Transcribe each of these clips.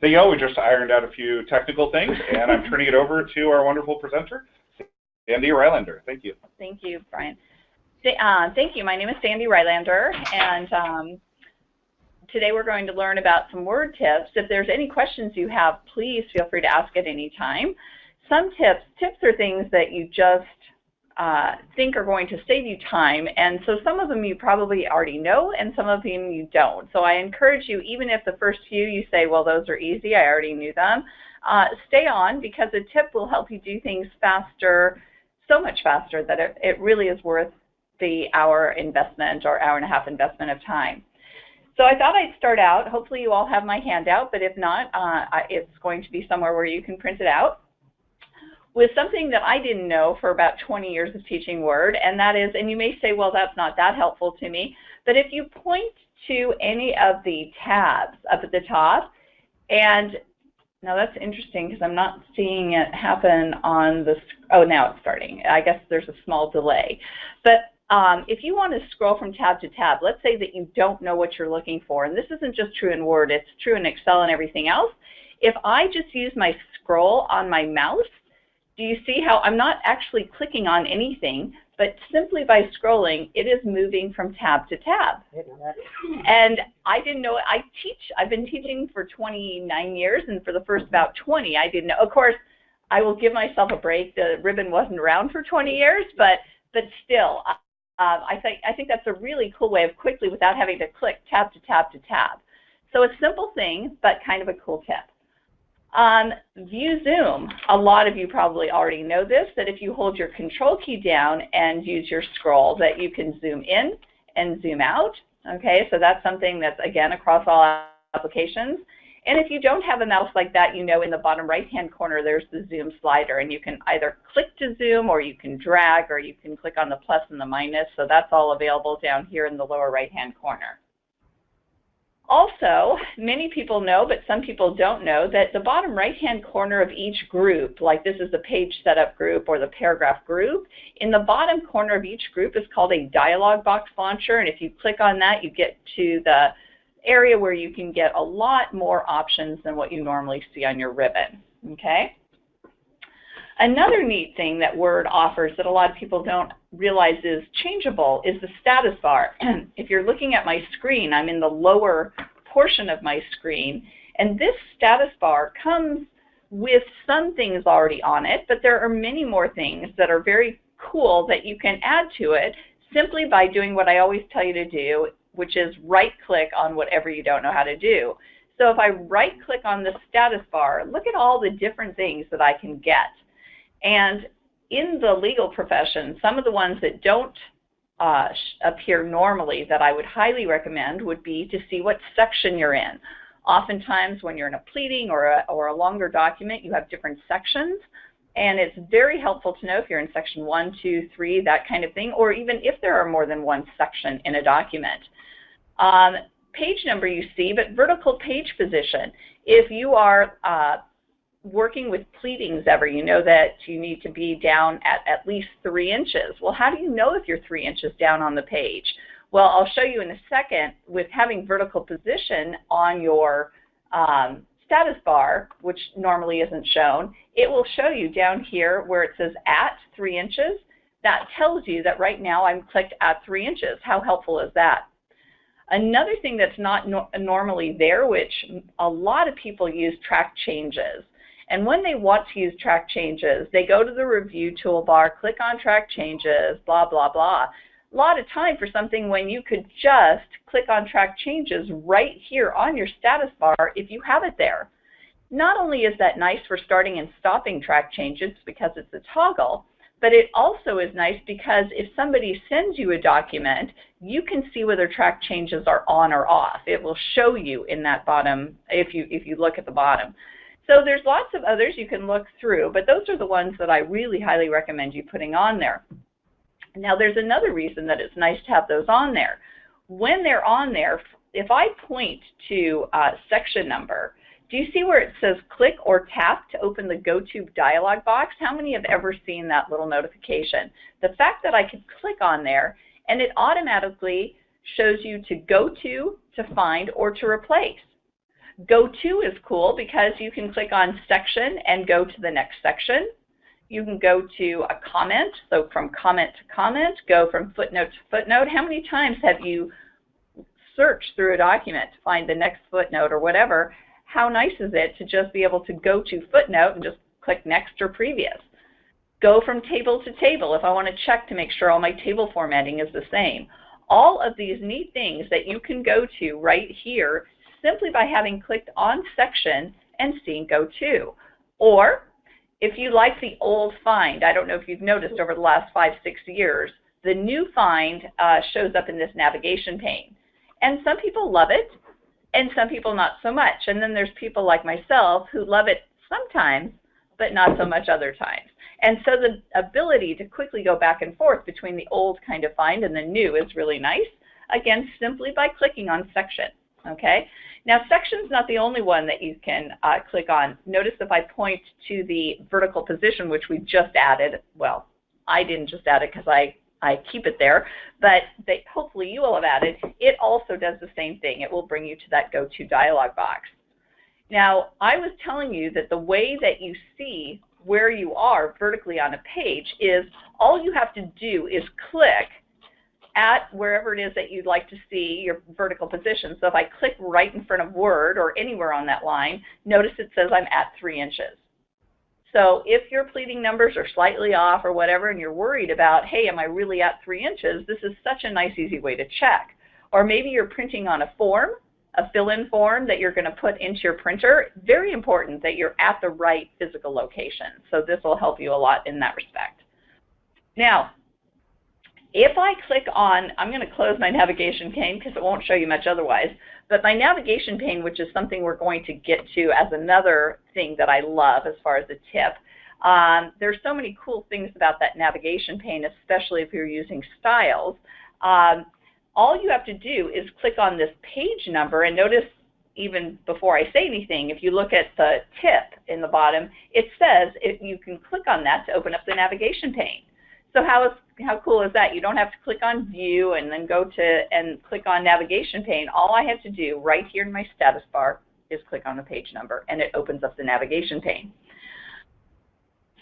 There you go, we just ironed out a few technical things, and I'm turning it over to our wonderful presenter, Sandy Rylander. Thank you. Thank you, Brian. Uh, thank you. My name is Sandy Rylander, and um, today we're going to learn about some word tips. If there's any questions you have, please feel free to ask at any time. Some tips, tips are things that you just uh, think are going to save you time. And so some of them you probably already know and some of them you don't. So I encourage you, even if the first few you say, well, those are easy, I already knew them, uh, stay on because a tip will help you do things faster, so much faster that it, it really is worth the hour investment or hour and a half investment of time. So I thought I'd start out. Hopefully you all have my handout, but if not, uh, it's going to be somewhere where you can print it out with something that I didn't know for about 20 years of teaching Word, and that is, and you may say, well, that's not that helpful to me, but if you point to any of the tabs up at the top, and now that's interesting because I'm not seeing it happen on the, oh, now it's starting. I guess there's a small delay. But um, if you want to scroll from tab to tab, let's say that you don't know what you're looking for, and this isn't just true in Word, it's true in Excel and everything else. If I just use my scroll on my mouse, do you see how I'm not actually clicking on anything, but simply by scrolling, it is moving from tab to tab. And I didn't know, I teach, I've been teaching for 29 years, and for the first about 20, I didn't know. Of course, I will give myself a break. The ribbon wasn't around for 20 years, but but still, uh, I think I think that's a really cool way of quickly, without having to click tab to tab to tab. So a simple thing, but kind of a cool tip. Um, view zoom. A lot of you probably already know this, that if you hold your control key down and use your scroll, that you can zoom in and zoom out. Okay, so that's something that's, again, across all applications. And if you don't have a mouse like that, you know in the bottom right-hand corner there's the zoom slider, and you can either click to zoom or you can drag or you can click on the plus and the minus. So that's all available down here in the lower right-hand corner. Also, many people know, but some people don't know, that the bottom right-hand corner of each group, like this is the page setup group or the paragraph group, in the bottom corner of each group is called a dialog box launcher, and if you click on that, you get to the area where you can get a lot more options than what you normally see on your ribbon, okay? Another neat thing that Word offers that a lot of people don't realize is changeable is the status bar. if you're looking at my screen, I'm in the lower portion of my screen, and this status bar comes with some things already on it, but there are many more things that are very cool that you can add to it simply by doing what I always tell you to do, which is right-click on whatever you don't know how to do. So if I right-click on the status bar, look at all the different things that I can get. And in the legal profession, some of the ones that don't uh, appear normally that I would highly recommend would be to see what section you're in. Oftentimes when you're in a pleading or a, or a longer document, you have different sections. And it's very helpful to know if you're in section one, two, three, that kind of thing, or even if there are more than one section in a document. Um, page number you see, but vertical page position. If you are uh, working with pleadings ever, you know that you need to be down at at least three inches. Well, how do you know if you're three inches down on the page? Well, I'll show you in a second with having vertical position on your um, status bar, which normally isn't shown, it will show you down here where it says at three inches. That tells you that right now I'm clicked at three inches. How helpful is that? Another thing that's not no normally there, which a lot of people use track changes. And when they want to use track changes, they go to the review toolbar, click on track changes, blah, blah, blah. A lot of time for something when you could just click on track changes right here on your status bar if you have it there. Not only is that nice for starting and stopping track changes because it's a toggle, but it also is nice because if somebody sends you a document, you can see whether track changes are on or off. It will show you in that bottom, if you, if you look at the bottom. So there's lots of others you can look through, but those are the ones that I really highly recommend you putting on there. Now there's another reason that it's nice to have those on there. When they're on there, if I point to uh, section number, do you see where it says click or tap to open the GoTo dialog box? How many have ever seen that little notification? The fact that I could click on there and it automatically shows you to go to, to find, or to replace. Go to is cool because you can click on section and go to the next section. You can go to a comment, so from comment to comment, go from footnote to footnote. How many times have you searched through a document to find the next footnote or whatever? How nice is it to just be able to go to footnote and just click next or previous? Go from table to table if I want to check to make sure all my table formatting is the same. All of these neat things that you can go to right here simply by having clicked on section and seeing go to. Or if you like the old find, I don't know if you've noticed over the last five, six years, the new find uh, shows up in this navigation pane. And some people love it, and some people not so much. And then there's people like myself who love it sometimes, but not so much other times. And so the ability to quickly go back and forth between the old kind of find and the new is really nice, again, simply by clicking on section, okay? Now, section's not the only one that you can uh, click on. Notice if I point to the vertical position, which we just added, well, I didn't just add it because I, I keep it there, but they, hopefully you will have added, it also does the same thing. It will bring you to that go-to dialog box. Now, I was telling you that the way that you see where you are vertically on a page is all you have to do is click at wherever it is that you'd like to see your vertical position. So if I click right in front of Word or anywhere on that line, notice it says I'm at three inches. So if your pleading numbers are slightly off or whatever and you're worried about, hey, am I really at three inches, this is such a nice easy way to check. Or maybe you're printing on a form a fill-in form that you're going to put into your printer, very important that you're at the right physical location. So this will help you a lot in that respect. Now, if I click on, I'm going to close my navigation pane because it won't show you much otherwise, but my navigation pane, which is something we're going to get to as another thing that I love as far as a tip, um, there's so many cool things about that navigation pane, especially if you're using styles. Um, all you have to do is click on this page number and notice even before I say anything, if you look at the tip in the bottom, it says if you can click on that to open up the navigation pane. So how, how cool is that? You don't have to click on view and then go to and click on navigation pane. All I have to do right here in my status bar is click on the page number and it opens up the navigation pane.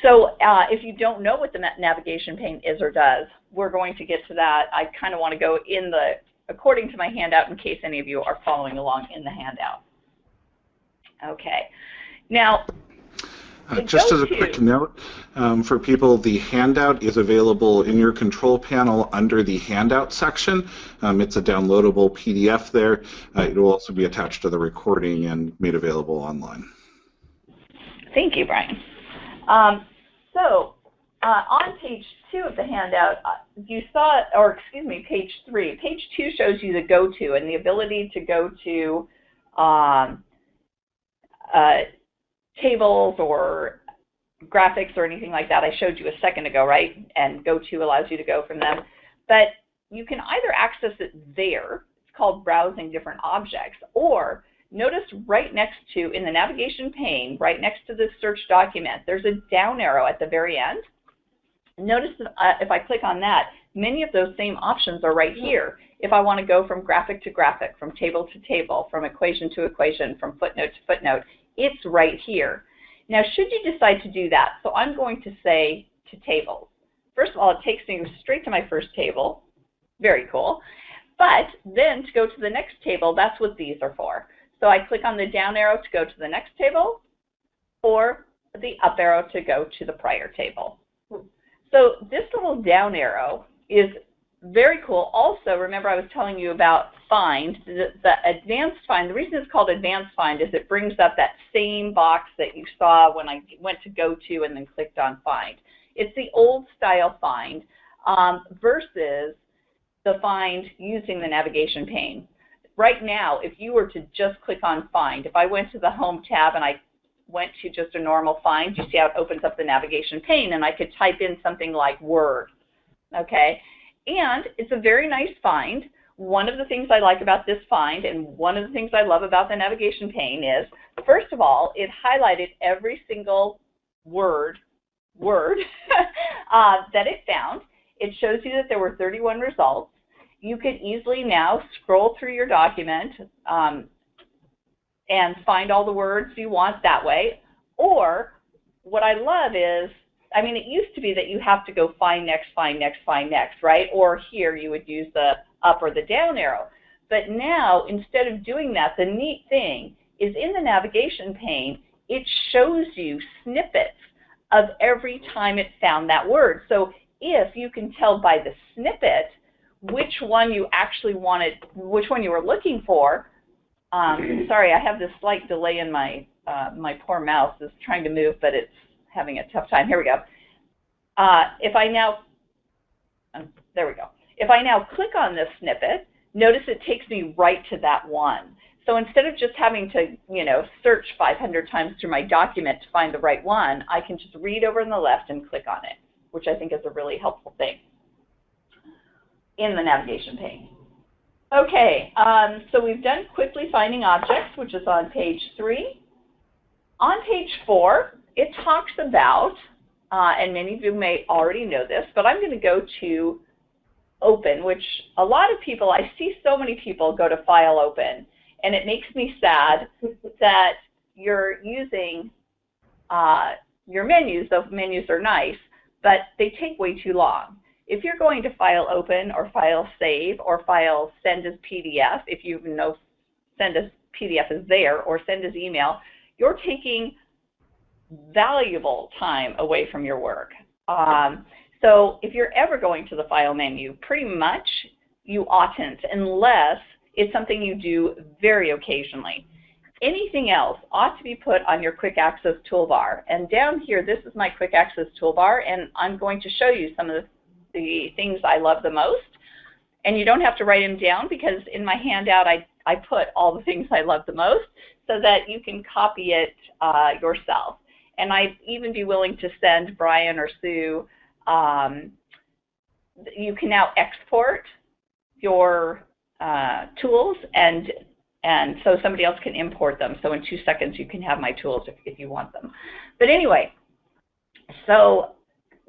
So uh, if you don't know what the navigation pane is or does, we're going to get to that. I kind of want to go in the, according to my handout in case any of you are following along in the handout. Okay. Now, uh, just as a quick note, um, for people, the handout is available in your control panel under the handout section. Um, it's a downloadable PDF there. Uh, it will also be attached to the recording and made available online. Thank you, Brian. Um, so uh, on page two of the handout, uh, you saw, or excuse me, page three. Page two shows you the go-to and the ability to go to um, uh, tables or graphics or anything like that. I showed you a second ago, right? And go-to allows you to go from them. But you can either access it there, it's called browsing different objects, or Notice right next to, in the navigation pane, right next to the search document, there's a down arrow at the very end. Notice uh, if I click on that, many of those same options are right here. If I want to go from graphic to graphic, from table to table, from equation to equation, from footnote to footnote, it's right here. Now, should you decide to do that, so I'm going to say to tables. First of all, it takes me straight to my first table. Very cool. But then to go to the next table, that's what these are for. So I click on the down arrow to go to the next table or the up arrow to go to the prior table. So this little down arrow is very cool. Also, remember I was telling you about find, the, the, advanced find, the reason it's called advanced find is it brings up that same box that you saw when I went to go to and then clicked on find. It's the old style find um, versus the find using the navigation pane right now, if you were to just click on Find, if I went to the Home tab and I went to just a normal Find, you see how it opens up the navigation pane, and I could type in something like Word, okay? And it's a very nice find. One of the things I like about this find, and one of the things I love about the navigation pane is, first of all, it highlighted every single word, word uh, that it found. It shows you that there were 31 results you could easily now scroll through your document. Um, and find all the words you want that way. Or what I love is, I mean, it used to be that you have to go find next, find next, find next, right? Or here you would use the up or the down arrow. But now, instead of doing that, the neat thing is in the navigation pane, it shows you snippets of every time it found that word. So if you can tell by the snippet which one you actually wanted, which one you were looking for, um, sorry, I have this slight delay in my, uh, my poor mouse is trying to move, but it's having a tough time. Here we go. Uh, if I now, um, there we go. If I now click on this snippet, notice it takes me right to that one. So instead of just having to, you know, search 500 times through my document to find the right one, I can just read over on the left and click on it, which I think is a really helpful thing in the navigation pane. Okay, um, so we've done quickly finding objects, which is on page three. On page four, it talks about, uh, and many of you may already know this, but I'm going to go to open, which a lot of people, I see so many people go to file open, and it makes me sad that you're using uh, your menus, those menus are nice, but they take way too long. If you're going to file open or file save or file send as PDF, if you know send as PDF is there or send as email, you're taking valuable time away from your work. Um, so if you're ever going to the file menu, pretty much you oughtn't unless it's something you do very occasionally. Anything else ought to be put on your quick access toolbar. And down here, this is my quick access toolbar, and I'm going to show you some of the, things I love the most. And you don't have to write them down because in my handout, I, I put all the things I love the most so that you can copy it uh, yourself. And I'd even be willing to send Brian or Sue um, you can now export your uh, tools and and so somebody else can import them. So in two seconds you can have my tools if, if you want them. But anyway, so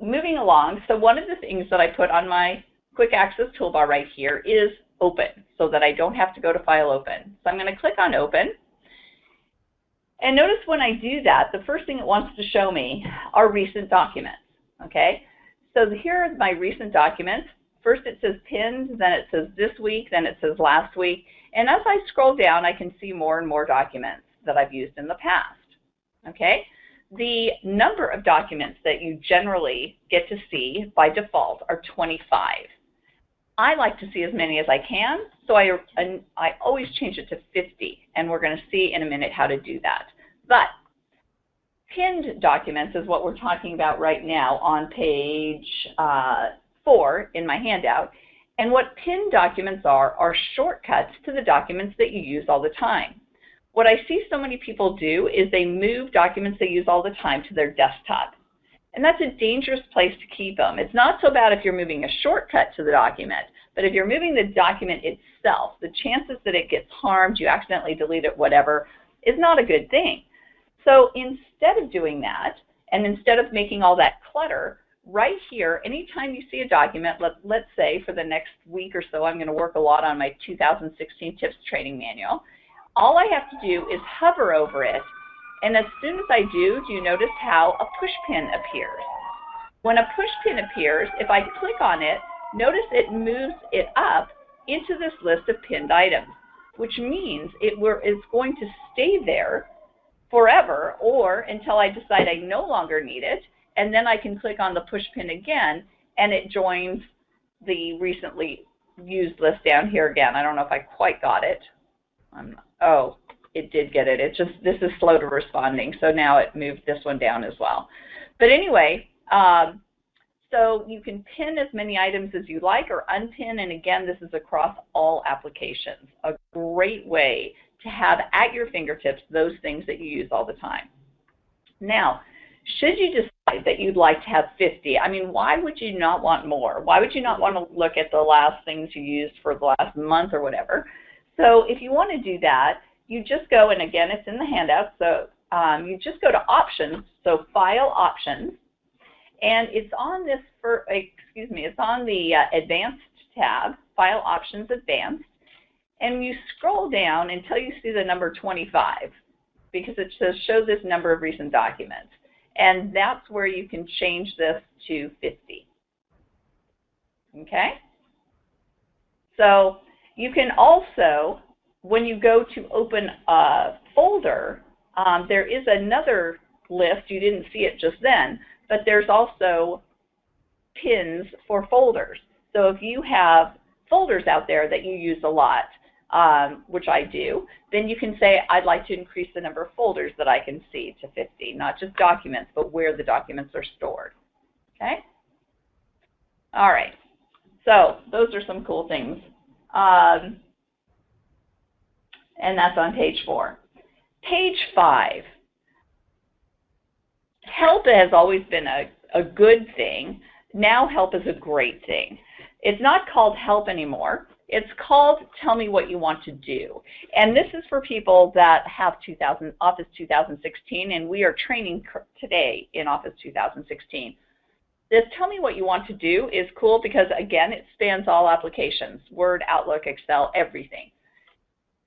moving along, so one of the things that I put on my quick access toolbar right here is open so that I don't have to go to file open. So I'm going to click on open. And notice when I do that, the first thing it wants to show me are recent documents. Okay, so here are my recent documents. First it says pinned, then it says this week, then it says last week. And as I scroll down, I can see more and more documents that I've used in the past. Okay? The number of documents that you generally get to see by default are 25. I like to see as many as I can, so I, I always change it to 50, and we're going to see in a minute how to do that. But pinned documents is what we're talking about right now on page uh, four in my handout. And what pinned documents are, are shortcuts to the documents that you use all the time. What I see so many people do is they move documents they use all the time to their desktop. And that's a dangerous place to keep them. It's not so bad if you're moving a shortcut to the document, but if you're moving the document itself, the chances that it gets harmed, you accidentally delete it, whatever, is not a good thing. So instead of doing that, and instead of making all that clutter, right here, anytime you see a document, let, let's say for the next week or so, I'm going to work a lot on my 2016 TIPS training manual. All I have to do is hover over it, and as soon as I do, do you notice how a push pin appears? When a push pin appears, if I click on it, notice it moves it up into this list of pinned items, which means it is going to stay there forever or until I decide I no longer need it. And then I can click on the push pin again and it joins the recently used list down here again. I don't know if I quite got it. Um, oh, it did get it. It's just, this is slow to responding. So now it moved this one down as well. But anyway, um, so you can pin as many items as you like or unpin. And again, this is across all applications. A great way to have at your fingertips those things that you use all the time. Now, should you decide that you'd like to have 50, I mean, why would you not want more? Why would you not want to look at the last things you used for the last month or whatever? So if you want to do that, you just go, and again, it's in the handout, so um, you just go to Options, so File Options, and it's on this, for, excuse me, it's on the uh, Advanced tab, File Options Advanced, and you scroll down until you see the number 25 because it says show this number of recent documents. And that's where you can change this to 50. Okay? So you can also, when you go to open a folder, um, there is another list. You didn't see it just then, but there's also pins for folders. So if you have folders out there that you use a lot, um, which I do, then you can say, I'd like to increase the number of folders that I can see to 50, not just documents, but where the documents are stored. Okay? All right. So those are some cool things. Um, and that's on page four. Page five. Help has always been a, a good thing. Now help is a great thing. It's not called help anymore. It's called Tell Me What You Want to Do. And this is for people that have 2000, Office 2016, and we are training today in Office 2016. This Tell Me What You Want to Do is cool because, again, it spans all applications, Word, Outlook, Excel, everything.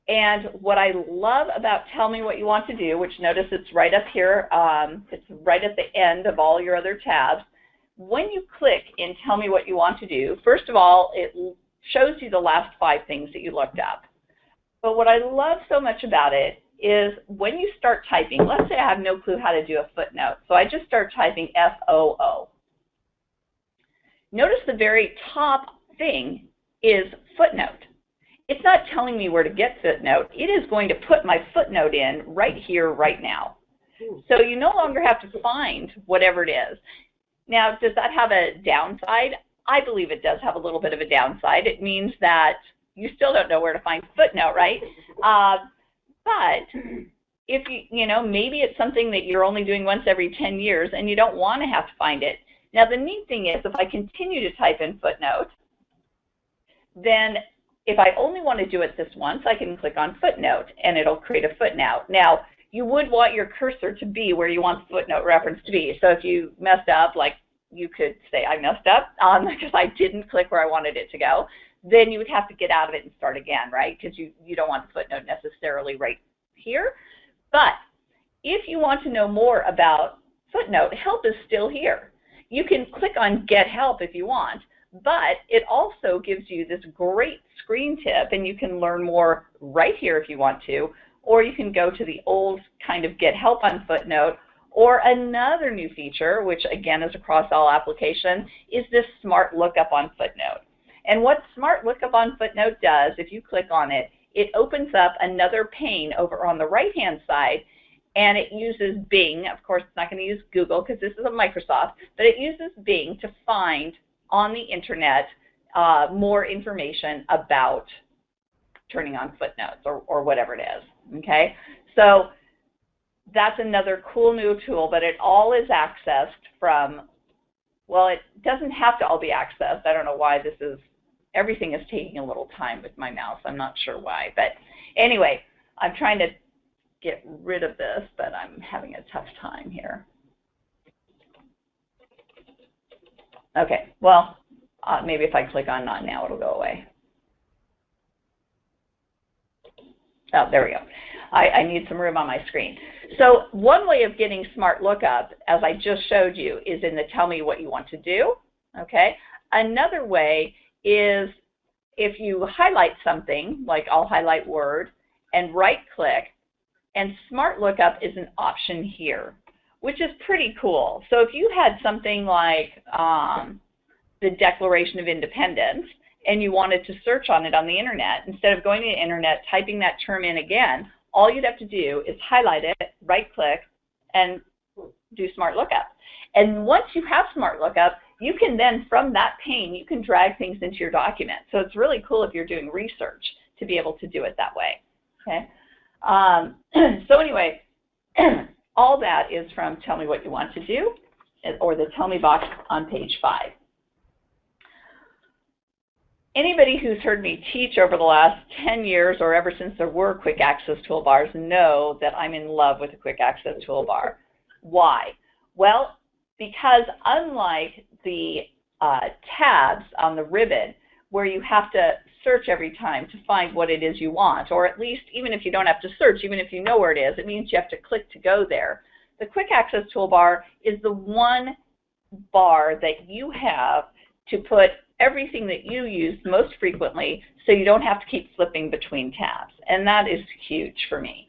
And what I love about Tell Me What You Want to Do, which notice it's right up here, um, it's right at the end of all your other tabs. When you click in Tell Me What You Want to Do, first of all, it shows you the last five things that you looked up. But what I love so much about it is when you start typing, let's say I have no clue how to do a footnote. So I just start typing F-O-O. Notice the very top thing is footnote. It's not telling me where to get footnote. It is going to put my footnote in right here, right now. So you no longer have to find whatever it is. Now, does that have a downside? I believe it does have a little bit of a downside. It means that you still don't know where to find footnote, right? Uh, but if you, you know, maybe it's something that you're only doing once every 10 years and you don't want to have to find it. Now, the neat thing is if I continue to type in footnote, then if I only want to do it this once, I can click on footnote and it'll create a footnote. Now, you would want your cursor to be where you want the footnote reference to be. So if you messed up, like you could say I messed up um, because I didn't click where I wanted it to go, then you would have to get out of it and start again, right? Because you, you don't want the footnote necessarily right here. But if you want to know more about footnote, help is still here. You can click on get help if you want, but it also gives you this great screen tip and you can learn more right here if you want to, or you can go to the old kind of get help on footnote or another new feature, which again is across all applications, is this Smart Lookup on Footnote. And what Smart Lookup on Footnote does, if you click on it, it opens up another pane over on the right-hand side, and it uses Bing. Of course, it's not going to use Google because this is a Microsoft, but it uses Bing to find on the internet uh, more information about turning on footnotes or, or whatever it is. Okay, so that's another cool new tool, but it all is accessed from, well, it doesn't have to all be accessed. I don't know why this is, everything is taking a little time with my mouse. I'm not sure why. But anyway, I'm trying to get rid of this, but I'm having a tough time here. Okay, well, uh, maybe if I click on not now, it'll go away. Oh, there we go. I, I need some room on my screen. So one way of getting Smart Lookup, as I just showed you, is in the tell me what you want to do. Okay. Another way is if you highlight something, like I'll highlight Word, and right click, and Smart Lookup is an option here, which is pretty cool. So if you had something like um, the Declaration of Independence, and you wanted to search on it on the internet, instead of going to the internet, typing that term in again, all you'd have to do is highlight it, right click, and do Smart Lookup. And once you have Smart Lookup, you can then, from that pane, you can drag things into your document. So it's really cool if you're doing research to be able to do it that way. Okay. Um, so anyway, all that is from Tell Me What You Want to Do, or the Tell Me box on page 5 anybody who's heard me teach over the last 10 years or ever since there were quick access toolbars know that I'm in love with a quick access toolbar. Why? Well, because unlike the uh, tabs on the ribbon, where you have to search every time to find what it is you want, or at least even if you don't have to search, even if you know where it is, it means you have to click to go there. The Quick Access Toolbar is the one bar that you have to put everything that you use most frequently so you don't have to keep flipping between tabs. And that is huge for me.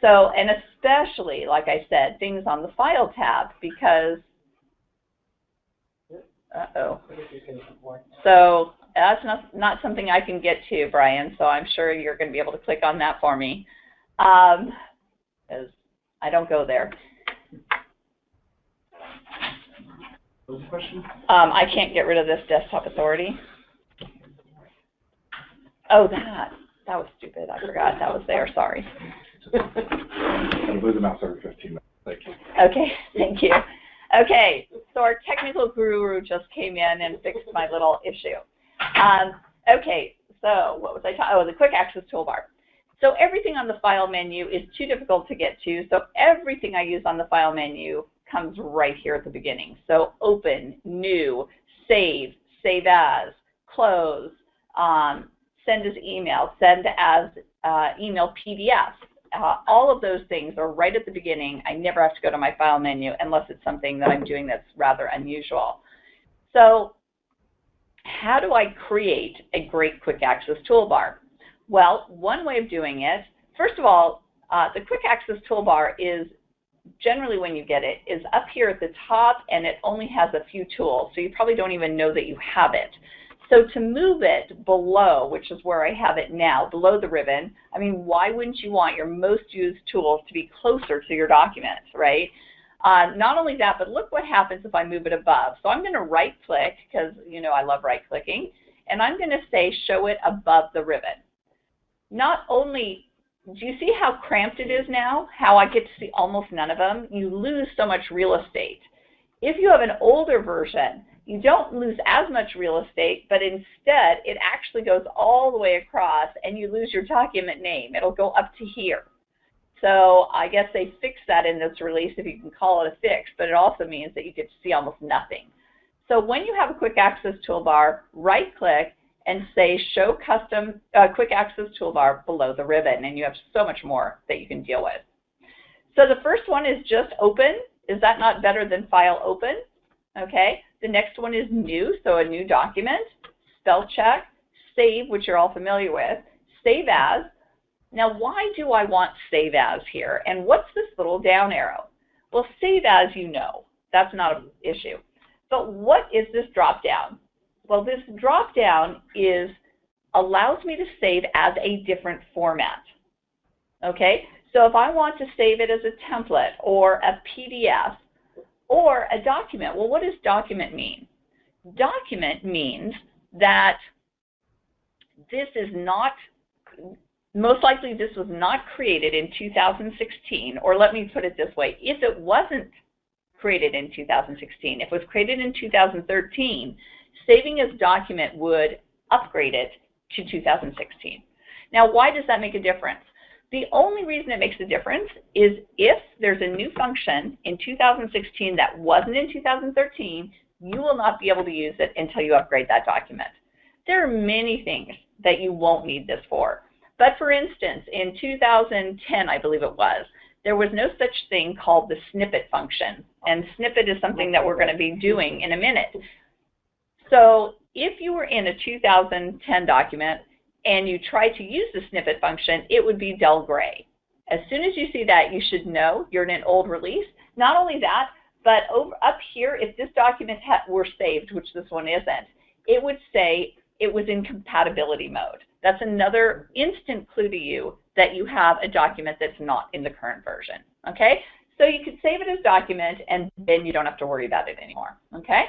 So, and especially, like I said, things on the File tab because, uh-oh. So that's not, not something I can get to, Brian, so I'm sure you're going to be able to click on that for me. Um, I don't go there. What was the question? Um, I can't get rid of this desktop authority. Oh, that. That was stupid. I forgot that was there. Sorry. I'm the mouse every 15 minutes. Thank you. Okay, thank you. Okay, so our technical guru just came in and fixed my little issue. Um, okay, so what was I talking? Oh, the quick access toolbar. So everything on the file menu is too difficult to get to. So everything I use on the file menu comes right here at the beginning. So open, new, save, save as, close, um, send as email, send as uh, email PDF. Uh, all of those things are right at the beginning. I never have to go to my file menu unless it's something that I'm doing that's rather unusual. So how do I create a great quick access toolbar? Well, one way of doing it, first of all, uh, the quick access toolbar is generally when you get it, is up here at the top and it only has a few tools, so you probably don't even know that you have it. So to move it below, which is where I have it now, below the ribbon, I mean, why wouldn't you want your most used tools to be closer to your documents, right? Uh, not only that, but look what happens if I move it above. So I'm going to right click, because you know I love right clicking, and I'm going to say show it above the ribbon. Not only do you see how cramped it is now? How I get to see almost none of them? You lose so much real estate. If you have an older version, you don't lose as much real estate, but instead it actually goes all the way across and you lose your document name. It'll go up to here. So I guess they fixed that in this release, if you can call it a fix, but it also means that you get to see almost nothing. So when you have a quick access toolbar, right click and say show custom uh, quick access toolbar below the ribbon and you have so much more that you can deal with. So the first one is just open. Is that not better than file open? Okay. The next one is new, so a new document. Spell check, save, which you're all familiar with, save as. Now why do I want save as here? And what's this little down arrow? Well, save as you know. That's not an issue. But what is this drop down? Well, this drop down is allows me to save as a different format. Okay, so if I want to save it as a template or a PDF or a document, well, what does document mean? Document means that this is not, most likely this was not created in 2016, or let me put it this way, if it wasn't created in 2016, if it was created in 2013, saving as document would upgrade it to 2016. Now, why does that make a difference? The only reason it makes a difference is if there's a new function in 2016 that wasn't in 2013, you will not be able to use it until you upgrade that document. There are many things that you won't need this for. But for instance, in 2010, I believe it was, there was no such thing called the snippet function. And snippet is something that we're going to be doing in a minute. So if you were in a 2010 document and you try to use the snippet function, it would be dull gray. As soon as you see that, you should know you're in an old release. Not only that, but over up here, if this document were saved, which this one isn't, it would say it was in compatibility mode. That's another instant clue to you that you have a document that's not in the current version. Okay? So you could save it as document and then you don't have to worry about it anymore. Okay?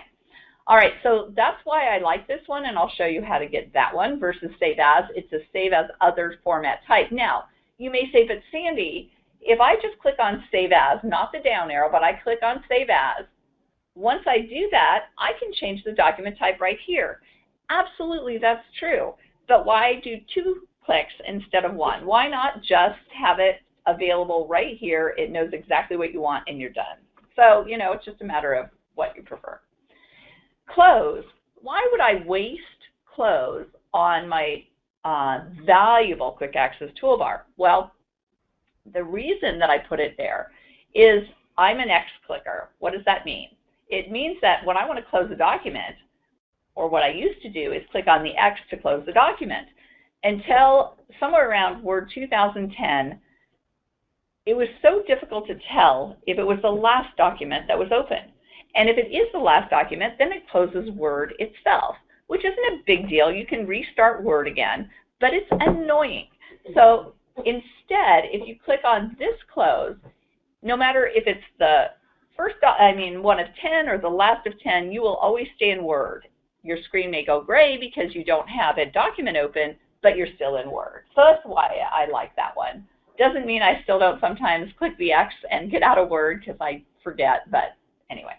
All right, so that's why I like this one, and I'll show you how to get that one versus Save As. It's a Save As Other format type. Now, you may say, but Sandy, if I just click on Save As, not the down arrow, but I click on Save As, once I do that, I can change the document type right here. Absolutely, that's true. But why do two clicks instead of one? Why not just have it available right here? It knows exactly what you want, and you're done. So, you know, it's just a matter of what you prefer. Close. Why would I waste close on my uh, valuable quick access toolbar? Well, the reason that I put it there is I'm an X clicker. What does that mean? It means that when I want to close a document, or what I used to do is click on the X to close the document. Until somewhere around Word 2010, it was so difficult to tell if it was the last document that was open. And if it is the last document, then it closes Word itself, which isn't a big deal. You can restart Word again, but it's annoying. So instead, if you click on this close, no matter if it's the first, I mean, one of 10 or the last of 10, you will always stay in Word. Your screen may go gray because you don't have a document open, but you're still in Word. So that's why I like that one. Doesn't mean I still don't sometimes click the X and get out of Word because I forget, but anyway.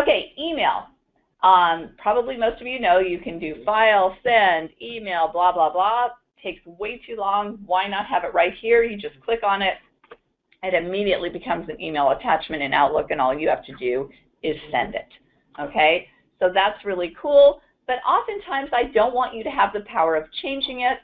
Okay, email. Um, probably most of you know you can do file, send, email, blah, blah, blah. Takes way too long. Why not have it right here? You just click on it. It immediately becomes an email attachment in Outlook, and all you have to do is send it. Okay, so that's really cool. But oftentimes, I don't want you to have the power of changing it.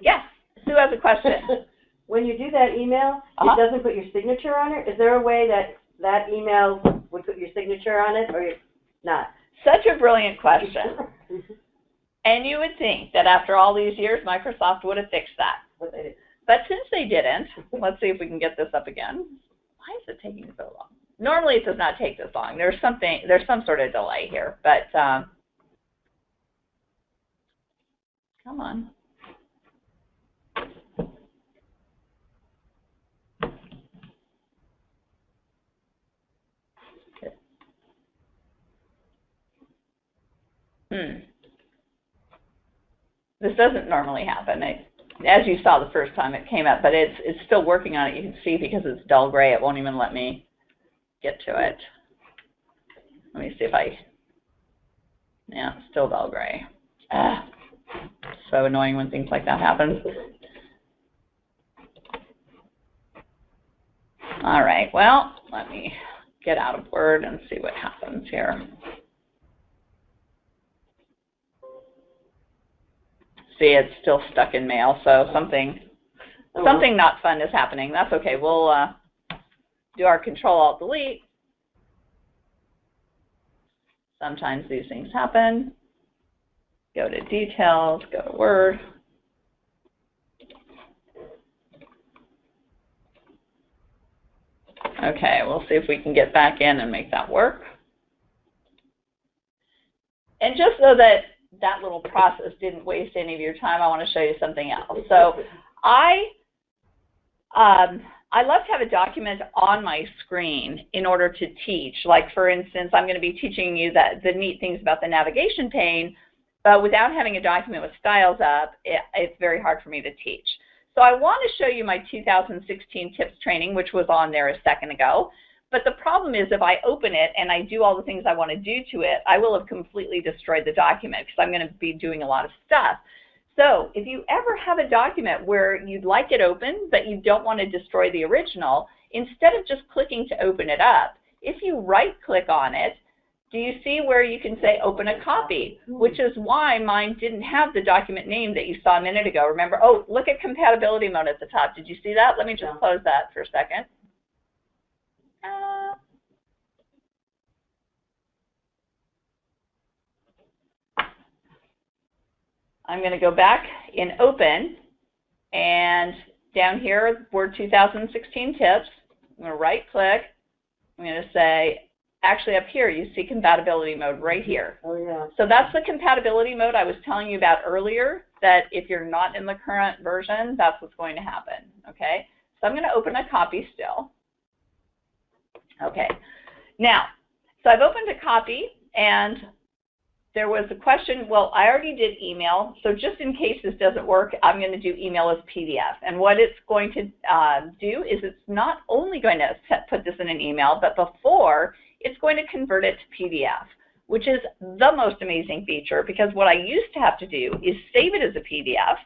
Yes, Sue has a question. when you do that email, uh -huh. it doesn't put your signature on it. Is there a way that that email would put your signature on it or not? Such a brilliant question. and you would think that after all these years, Microsoft would have fixed that. But since they didn't, let's see if we can get this up again. Why is it taking so long? Normally it does not take this long. There's something, there's some sort of delay here, but um, come on. Hmm. This doesn't normally happen. I, as you saw the first time it came up, but it's it's still working on it. You can see because it's dull gray, it won't even let me get to it. Let me see if I, yeah, still dull gray. Ah, so annoying when things like that happen. All right, well, let me get out of Word and see what happens here. see it's still stuck in mail, so something oh, something not fun is happening. That's okay. We'll uh, do our Control Alt Delete. Sometimes these things happen. Go to Details, go to Word. Okay, we'll see if we can get back in and make that work. And just so that that little process didn't waste any of your time, I want to show you something else. So I, um, I love to have a document on my screen in order to teach. Like for instance, I'm going to be teaching you that the neat things about the navigation pane, but without having a document with styles up, it, it's very hard for me to teach. So I want to show you my 2016 tips training, which was on there a second ago. But the problem is if I open it and I do all the things I want to do to it, I will have completely destroyed the document because I'm going to be doing a lot of stuff. So if you ever have a document where you'd like it open, but you don't want to destroy the original, instead of just clicking to open it up, if you right-click on it, do you see where you can say open a copy, which is why mine didn't have the document name that you saw a minute ago. Remember, oh, look at compatibility mode at the top. Did you see that? Let me just close that for a second. Uh, I'm going to go back in Open, and down here, Word 2016 Tips. I'm going to right-click. I'm going to say, actually up here, you see compatibility mode right here. Oh, yeah. So that's the compatibility mode I was telling you about earlier, that if you're not in the current version, that's what's going to happen, okay? So I'm going to open a copy still. Okay. Now, so I've opened a copy and there was a question, well, I already did email, so just in case this doesn't work, I'm going to do email as PDF. And what it's going to uh, do is it's not only going to set, put this in an email, but before, it's going to convert it to PDF, which is the most amazing feature because what I used to have to do is save it as a PDF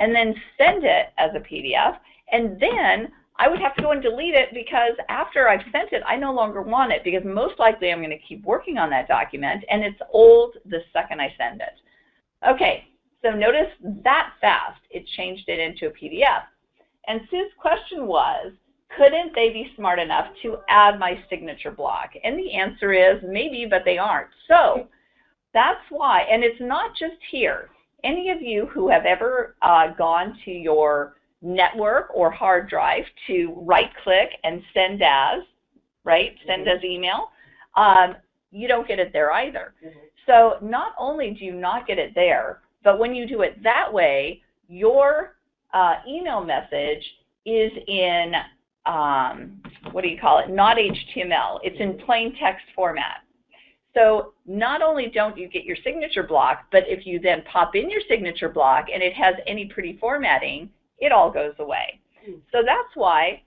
and then send it as a PDF, and then I would have to go and delete it because after I've sent it, I no longer want it because most likely I'm going to keep working on that document and it's old the second I send it. Okay, so notice that fast, it changed it into a PDF. And Sue's question was, couldn't they be smart enough to add my signature block? And the answer is maybe, but they aren't. So that's why, and it's not just here. Any of you who have ever uh, gone to your network or hard drive to right click and send as, right, send mm -hmm. as email, um, you don't get it there either. Mm -hmm. So not only do you not get it there, but when you do it that way, your uh, email message is in, um, what do you call it, not HTML. It's in plain text format. So not only don't you get your signature block, but if you then pop in your signature block and it has any pretty formatting, it all goes away. Hmm. So that's why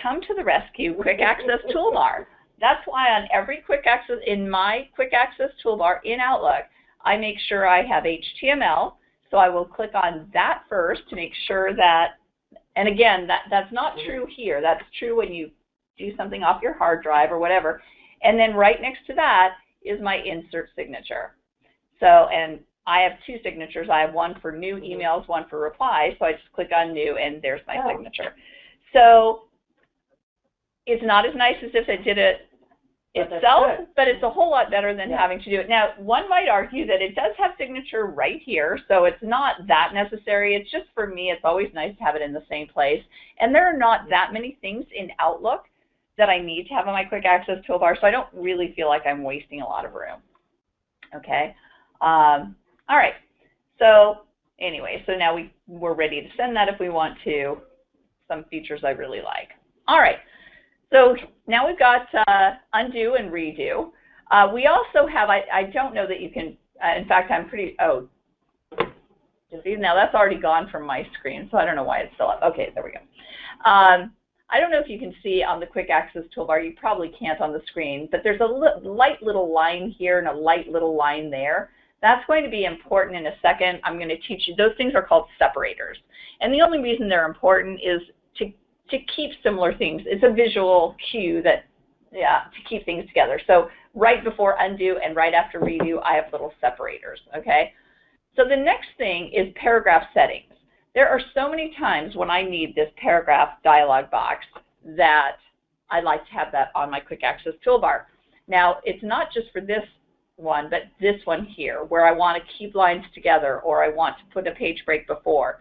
come to the rescue quick access toolbar. That's why on every quick access, in my quick access toolbar in Outlook, I make sure I have HTML. So I will click on that first to make sure that, and again, that, that's not hmm. true here. That's true when you do something off your hard drive or whatever. And then right next to that is my insert signature. So, and I have two signatures. I have one for new mm-hmm. emails, one for replies. So I just click on new and there's my oh. signature. So it's not as nice as if it did it itself, but it's a whole lot better than yeah. having to do it. Now, one might argue that it does have signature right here, so it's not that necessary. It's just for me, it's always nice to have it in the same place. And there are not that many things in Outlook that I need to have on my quick access toolbar, so I don't really feel like I'm wasting a lot of room. Okay. Um, all right. So anyway, so now we, we're ready to send that if we want to. Some features I really like. All right. So now we've got uh, undo and redo. Uh, we also have, I, I don't know that you can, uh, in fact, I'm pretty, oh, now that's already gone from my screen, so I don't know why it's still up. Okay, there we go. Um, I don't know if you can see on the quick access toolbar, you probably can't on the screen, but there's a li light little line here and a light little line there. That's going to be important in a second. I'm going to teach you. Those things are called separators. And the only reason they're important is to, to keep similar things. It's a visual cue that, yeah, to keep things together. So right before undo and right after redo, I have little separators, okay? So the next thing is paragraph settings. There are so many times when I need this paragraph dialog box that I like to have that on my quick access toolbar. Now, it's not just for this one, but this one here, where I want to keep lines together or I want to put a page break before.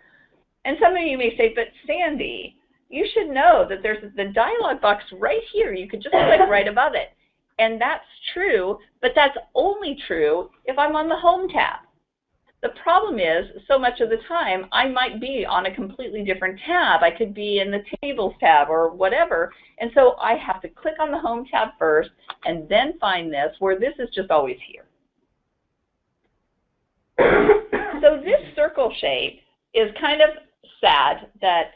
And some of you may say, but Sandy, you should know that there's the dialog box right here. You could just click right above it. And that's true, but that's only true if I'm on the Home tab. The problem is, so much of the time, I might be on a completely different tab. I could be in the Tables tab or whatever. And so I have to click on the Home tab first and then find this, where this is just always here. so this circle shape is kind of sad that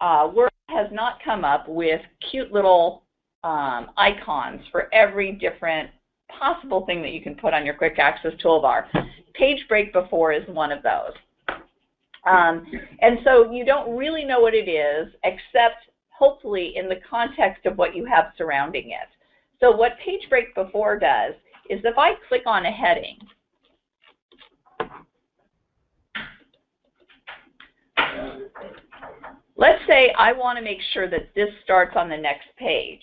uh, Word has not come up with cute little um, icons for every different possible thing that you can put on your quick access toolbar. Page break before is one of those. Um, and so you don't really know what it is, except hopefully in the context of what you have surrounding it. So what page break before does is if I click on a heading, let's say I want to make sure that this starts on the next page.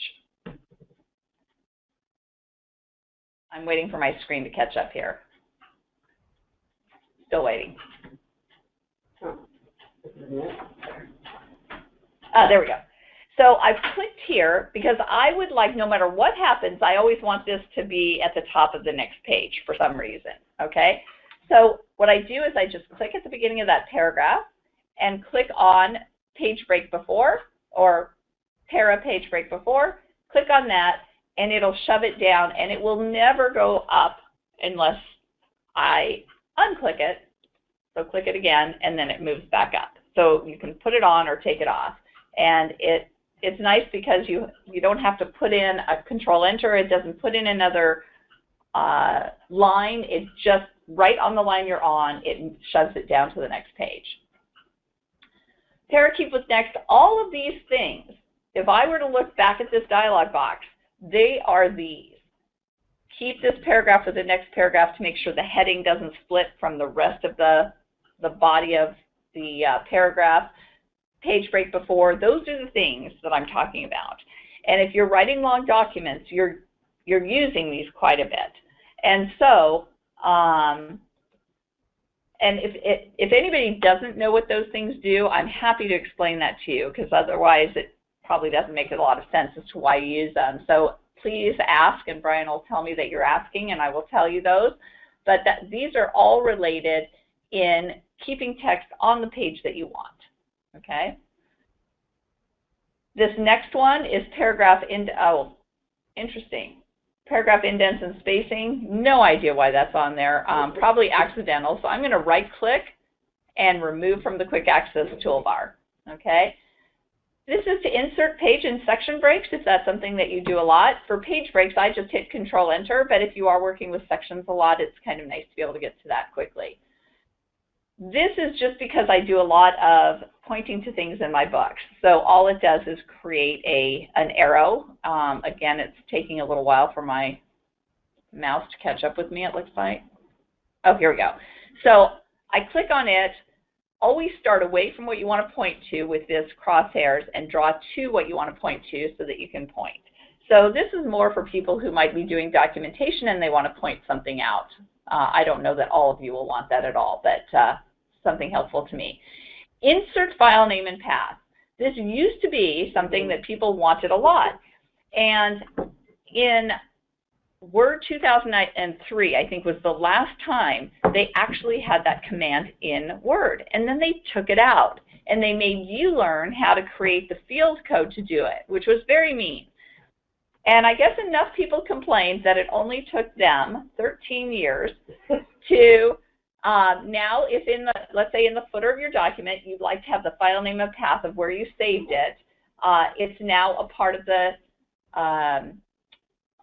I'm waiting for my screen to catch up here. Still waiting. Uh, there we go. So I've clicked here because I would like, no matter what happens, I always want this to be at the top of the next page for some reason, okay? So what I do is I just click at the beginning of that paragraph and click on page break before or para page break before, click on that, and it'll shove it down, and it will never go up unless I unclick it. So click it again, and then it moves back up. So you can put it on or take it off. And it it's nice because you you don't have to put in a control enter. It doesn't put in another uh, line. It's just right on the line you're on. It shoves it down to the next page. Para keep with next. All of these things, if I were to look back at this dialog box, they are these. Keep this paragraph or the next paragraph to make sure the heading doesn't split from the rest of the, the body of the uh, paragraph. Page break before, those are the things that I'm talking about. And if you're writing long documents, you're, you're using these quite a bit. And so, um, and if, if, if anybody doesn't know what those things do, I'm happy to explain that to you because otherwise it probably doesn't make a lot of sense as to why you use them. So please ask and Brian will tell me that you're asking and I will tell you those. But that, these are all related in keeping text on the page that you want, okay? This next one is paragraph ind oh, interesting. Paragraph indents and spacing, no idea why that's on there. Um, probably accidental. So I'm going to right click and remove from the quick access toolbar. Okay. This is to insert page and section breaks if that's something that you do a lot. For page breaks, I just hit Control Enter, but if you are working with sections a lot, it's kind of nice to be able to get to that quickly. This is just because I do a lot of pointing to things in my books. So all it does is create a an arrow. Um, again, it's taking a little while for my mouse to catch up with me, it looks like. Oh, here we go. So I click on it. Always start away from what you want to point to with this crosshairs and draw to what you want to point to so that you can point. So this is more for people who might be doing documentation and they want to point something out. Uh, I don't know that all of you will want that at all, but uh, something helpful to me. Insert file name and path. This used to be something that people wanted a lot. And in Word 2003, I think, was the last time they actually had that command in Word. And then they took it out. And they made you learn how to create the field code to do it, which was very mean. And I guess enough people complained that it only took them 13 years to um, now if in the, let's say in the footer of your document, you'd like to have the file name and path of where you saved it, uh, it's now a part of the, um,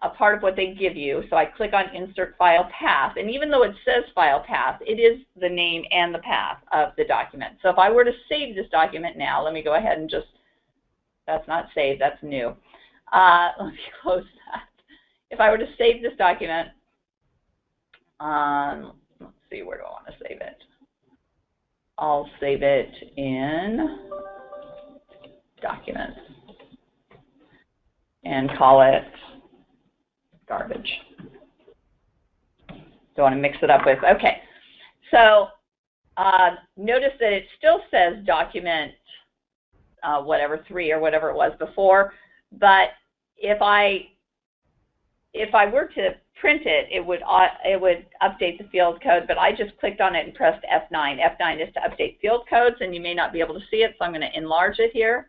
a part of what they give you. So I click on insert file path, and even though it says file path, it is the name and the path of the document. So if I were to save this document now, let me go ahead and just, that's not saved, that's new. Uh, let me close that. If I were to save this document, um, let's see, where do I want to save it? I'll save it in documents and call it garbage. Don't want to mix it up with, okay. So uh, notice that it still says document uh, whatever three or whatever it was before, but if I if I were to print it, it would uh, it would update the field code, but I just clicked on it and pressed F9. F9 is to update field codes, and you may not be able to see it, so I'm going to enlarge it here.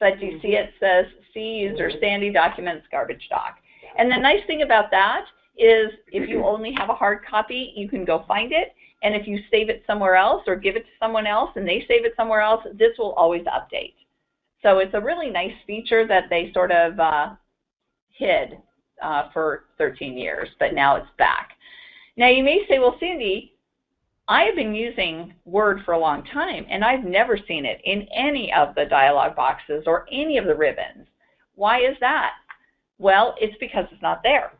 But you see it says C user Sandy documents garbage doc. And the nice thing about that is if you only have a hard copy, you can go find it. And if you save it somewhere else or give it to someone else and they save it somewhere else, this will always update. So it's a really nice feature that they sort of uh, hid uh, for 13 years, but now it's back. Now you may say, well, Sandy, I have been using Word for a long time, and I've never seen it in any of the dialog boxes or any of the ribbons. Why is that? Well, it's because it's not there.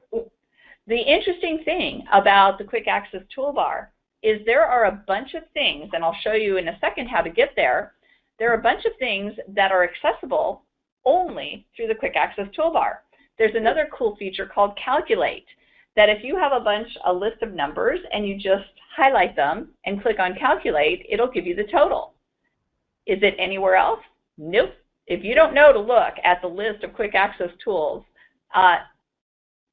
The interesting thing about the Quick Access Toolbar is there are a bunch of things, and I'll show you in a second how to get there, there are a bunch of things that are accessible only through the Quick Access Toolbar. There's another cool feature called Calculate, that if you have a bunch, a list of numbers, and you just highlight them and click on Calculate, it'll give you the total. Is it anywhere else? Nope. If you don't know to look at the list of quick access tools, uh,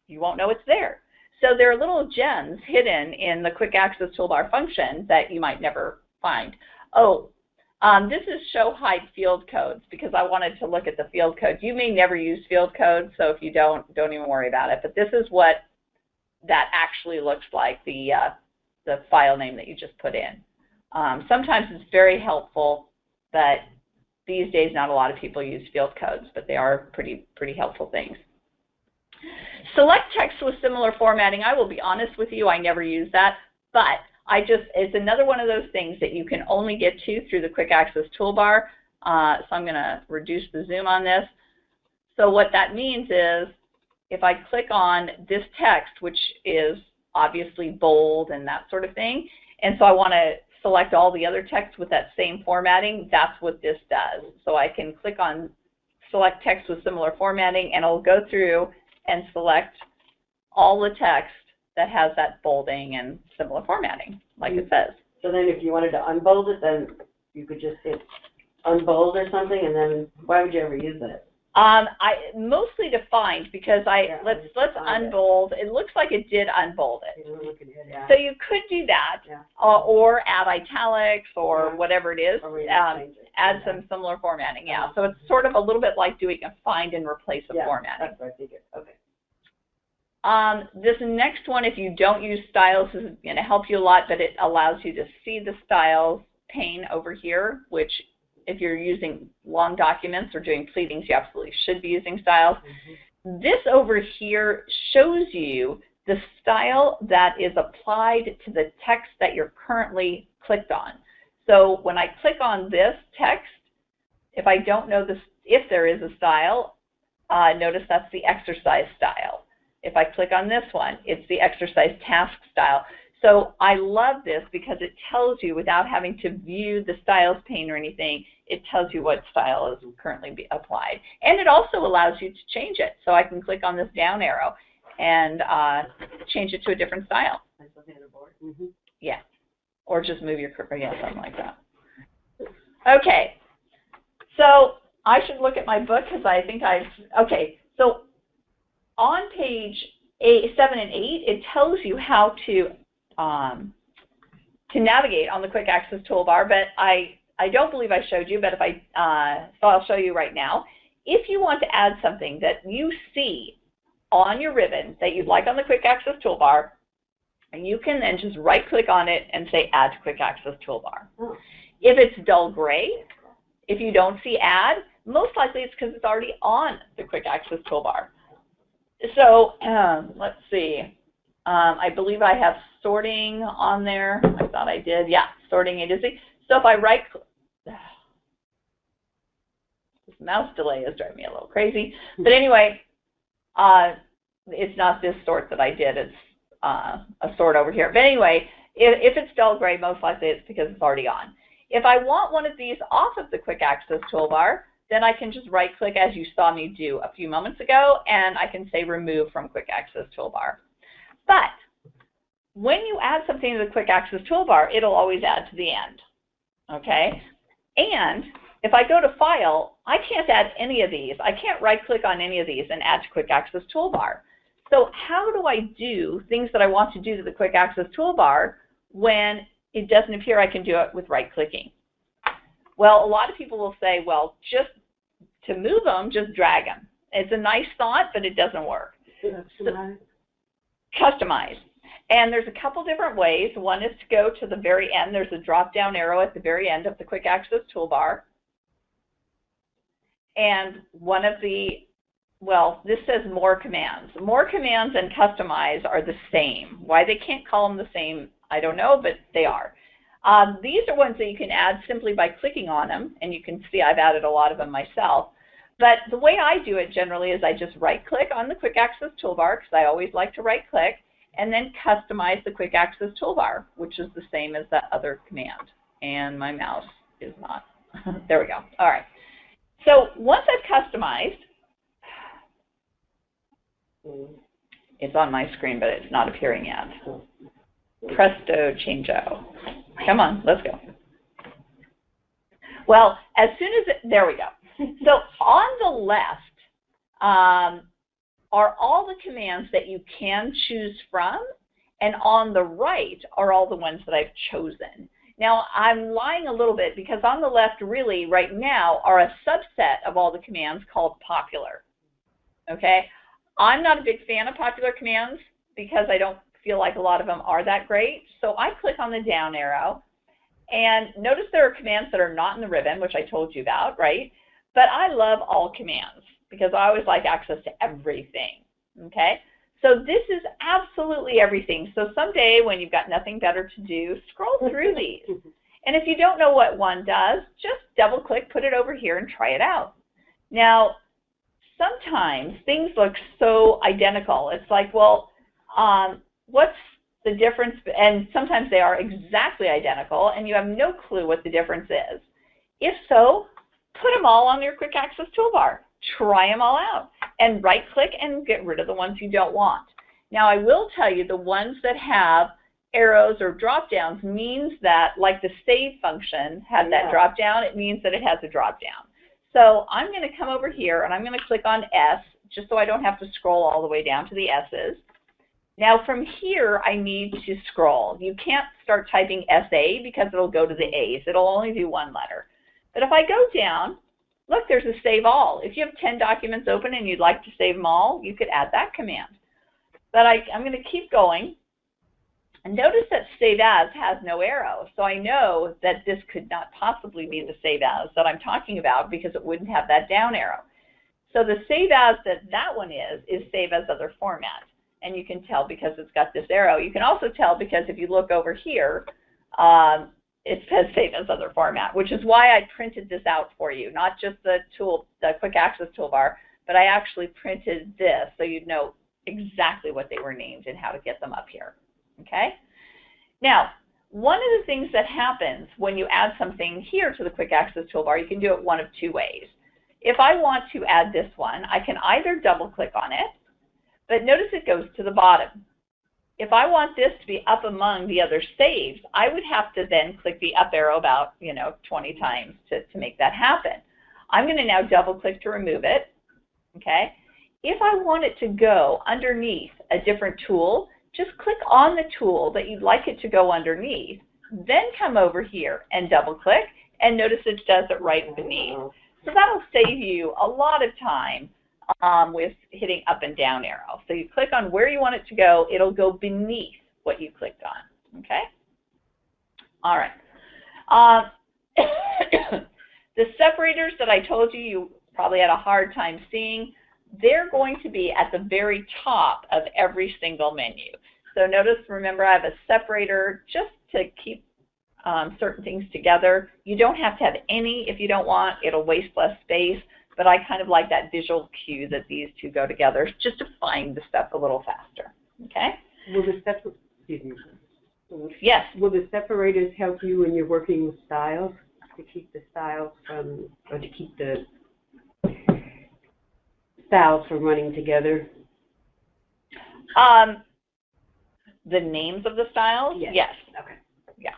you won't know it's there. So there are little gems hidden in the quick access toolbar function that you might never find. Oh, um, this is show hide field codes because I wanted to look at the field codes. You may never use field codes, so if you don't, don't even worry about it. But this is what that actually looks like, the, uh, the file name that you just put in. Um, sometimes it's very helpful, but these days not a lot of people use field codes, but they are pretty, pretty helpful things. Select text with similar formatting. I will be honest with you, I never use that, but I just, it's another one of those things that you can only get to through the quick access toolbar. Uh, so I'm going to reduce the zoom on this. So what that means is if I click on this text, which is obviously bold and that sort of thing, and so I want to select all the other text with that same formatting, that's what this does. So I can click on select text with similar formatting and it'll go through and select all the text that has that bolding and similar formatting, like it says. So then if you wanted to unbold it, then you could just hit unbold or something, and then why would you ever use that? Um, I mostly to find because I Yeah, let's let's find it. unbold. It looks like it did unbold it. You know, look at it, yeah. So you could do that, Yeah. uh, or add italics or whatever it is. Um, it. add some similar formatting. Yeah. Uh-huh. So it's sort of a little bit like doing a find and replace of Yeah, formatting. That's what I okay. Um, this next one, if you don't use styles, is going to help you a lot, but it allows you to see the styles pane over here, which if you're using long documents or doing pleadings, you absolutely should be using styles. Mhm. This over here shows you the style that is applied to the text that you're currently clicked on. So when I click on this text, if I don't know this, if there is a style, uh, notice that's the exercise style. If I click on this one, it's the exercise task style. So I love this because it tells you without having to view the styles pane or anything, it tells you what style is currently be applied. And it also allows you to change it. So I can click on this down arrow and uh, change it to a different style. That's the other board. Mhm. Yeah. Or just move your cursor, yeah, something like that. Okay. So I should look at my book because I think I've, okay. So on page eight, seven and eight, it tells you how to, um, to navigate on the quick access toolbar, but I, I don't believe I showed you, but if I, uh, so I'll show you right now. If you want to add something that you see on your ribbon that you'd like on the quick access toolbar, and you can then just right click on it and say add to quick access toolbar. If it's dull gray, if you don't see add, most likely it's because it's already on the quick access toolbar. So um, let's see. Um, I believe I have sorting on there. I thought I did. Yeah, sorting A to So if I right click, this mouse delay is driving me a little crazy. But anyway, uh, it's not this sort that I did. It's uh, a sort over here. But anyway, if, if it's dull gray, most likely it's because it's already on. If I want one of these off of the quick access toolbar, then I can just right click as you saw me do a few moments ago, and I can say remove from quick access toolbar. But when you add something to the quick access toolbar, it'll always add to the end. Okay? And if I go to file, I can't add any of these. I can't right click on any of these and add to quick access toolbar. So how do I do things that I want to do to the quick access toolbar when it doesn't appear I can do it with right clicking? Well, a lot of people will say, well, just to move them, just drag them. It's a nice thought, but it doesn't work. Customize. Customize. And there's a couple different ways. One is to go to the very end. There's a drop-down arrow at the very end of the quick access toolbar. And one of the, well, this says more commands. More commands and customize are the same. Why they can't call them the same, I don't know, but they are. Um, these are ones that you can add simply by clicking on them, and you can see I've added a lot of them myself. But the way I do it generally is I just right-click on the Quick Access toolbar, because I always like to right-click, and then customize the Quick Access toolbar, which is the same as that other command. And my mouse is not. there we go. All right. So once I've customized, it's on my screen, but it's not appearing yet. Presto changeo. Come on, let's go. Well, as soon as it, there we go. So on the left um, are all the commands that you can choose from, and on the right are all the ones that I've chosen. Now, I'm lying a little bit because on the left, really, right now, are a subset of all the commands called popular. Okay? I'm not a big fan of popular commands because I don't feel like a lot of them are that great. So I click on the down arrow, and notice there are commands that are not in the ribbon, which I told you about, right? But I love all commands because I always like access to everything, okay? So this is absolutely everything. So someday when you've got nothing better to do, scroll through these. And if you don't know what one does, just double click, put it over here and try it out. Now, sometimes things look so identical. It's like, well, um, what's the difference? And sometimes they are exactly identical and you have no clue what the difference is. If so, put them all on your quick access toolbar. Try them all out and right click and get rid of the ones you don't want. Now I will tell you the ones that have arrows or drop downs means that like the save function had that drop down, it means that it has a drop down. So I'm going to come over here and I'm going to click on S just so I don't have to scroll all the way down to the S's. Now from here I need to scroll. You can't start typing SA because it'll go to the A's. It'll only do one letter. But if I go down, look, there's a save all. If you have 10 documents open and you'd like to save them all, you could add that command. But I, I'm going to keep going. And notice that save as has no arrow. So I know that this could not possibly be the save as that I'm talking about because it wouldn't have that down arrow. So the save as that that one is, is save as other format. And you can tell because it's got this arrow. You can also tell because if you look over here, um, it says save as other format, which is why I printed this out for you, not just the tool, the quick access toolbar, but I actually printed this so you'd know exactly what they were named and how to get them up here. Okay? Now, one of the things that happens when you add something here to the quick access toolbar, you can do it one of two ways. If I want to add this one, I can either double click on it, but notice it goes to the bottom. If I want this to be up among the other saves, I would have to then click the up arrow about, you know, 20 times to, to make that happen. I'm going to now double click to remove it. Okay? If I want it to go underneath a different tool, just click on the tool that you'd like it to go underneath, then come over here and double click, and notice it does it right beneath. So that'll save you a lot of time um, with hitting up and down arrow. So you click on where you want it to go, it'll go beneath what you clicked on, okay? All right. Um, the separators that I told you you probably had a hard time seeing, they're going to be at the very top of every single menu. So notice, remember, I have a separator just to keep um, certain things together. You don't have to have any if you don't want. It'll waste less space. But I kind of like that visual cue that these two go together just to find the stuff a little faster. Okay? Will the excuse me. Yes. Will the separators help you when you're working with styles to keep the styles from, or to keep the styles from running together? Um, the names of the styles? Yes. yes. Okay. Yeah.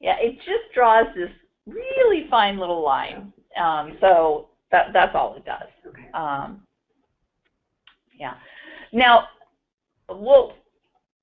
Yeah, it just draws this really fine little line. Um, so that, that's all it does. Okay. Um, yeah. Now, we'll,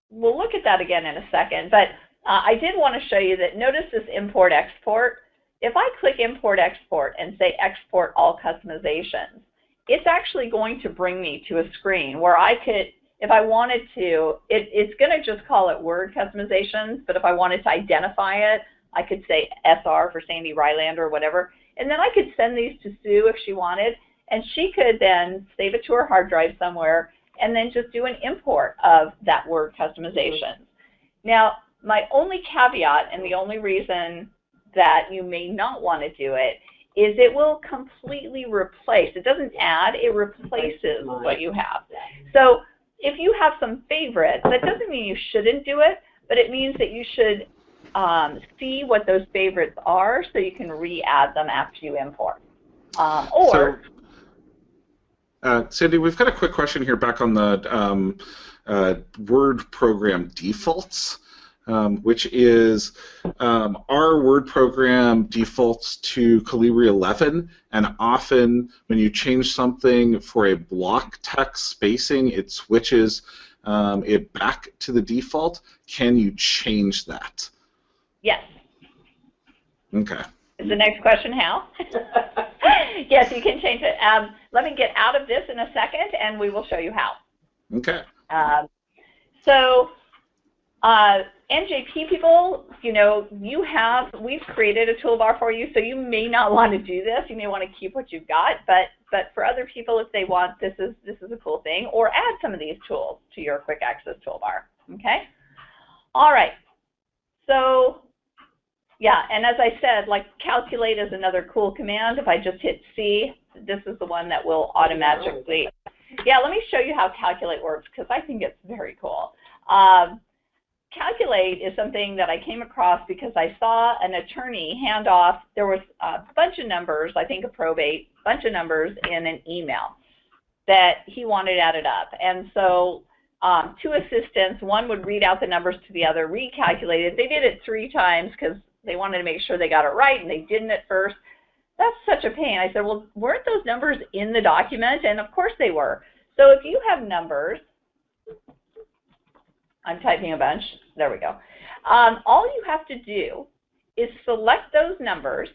we'll look at that again in a second, but uh, I did want to show you that notice this import-export. If I click import-export and say export all customizations, it's actually going to bring me to a screen where I could, if I wanted to, it, it's going to just call it Word customizations, but if I wanted to identify it, I could say SR for Sandy Rylander or whatever, and then I could send these to Sue if she wanted, and she could then save it to her hard drive somewhere and then just do an import of that Word customization. Now, my only caveat and the only reason that you may not want to do it is it will completely replace. It doesn't add, it replaces what you have. So if you have some favorites, that doesn't mean you shouldn't do it, but it means that you should um, see what those favorites are so you can re-add them after you import. Um, or, So, uh, Sandy, we've got a quick question here back on the um, uh, Word program defaults, um, which is um, our Word program defaults to Calibri 11, and often when you change something for a block text spacing, it switches um, it back to the default. Can you change that? Yes. Okay. Is the next question how? yes, you can change it. Um, let me get out of this in a second, and we will show you how. Okay. Um, so uh, NJP people, you know, you have, we've created a toolbar for you, so you may not want to do this. You may want to keep what you've got, but, but for other people, if they want, this is, this is a cool thing, or add some of these tools to your quick access toolbar, okay? All right, so, yeah, and as I said, like calculate is another cool command. If I just hit C, this is the one that will automatically, yeah, let me show you how calculate works, because I think it's very cool. Um, calculate is something that I came across because I saw an attorney hand off, there was a bunch of numbers, I think a probate, bunch of numbers in an email that he wanted added up. And so um, two assistants, one would read out the numbers to the other, recalculate it. They did it three times because they wanted to make sure they got it right and they didn't at first. That's such a pain. I said, well, weren't those numbers in the document? And of course they were. So if you have numbers, I'm typing a bunch. There we go. Um, all you have to do is select those numbers.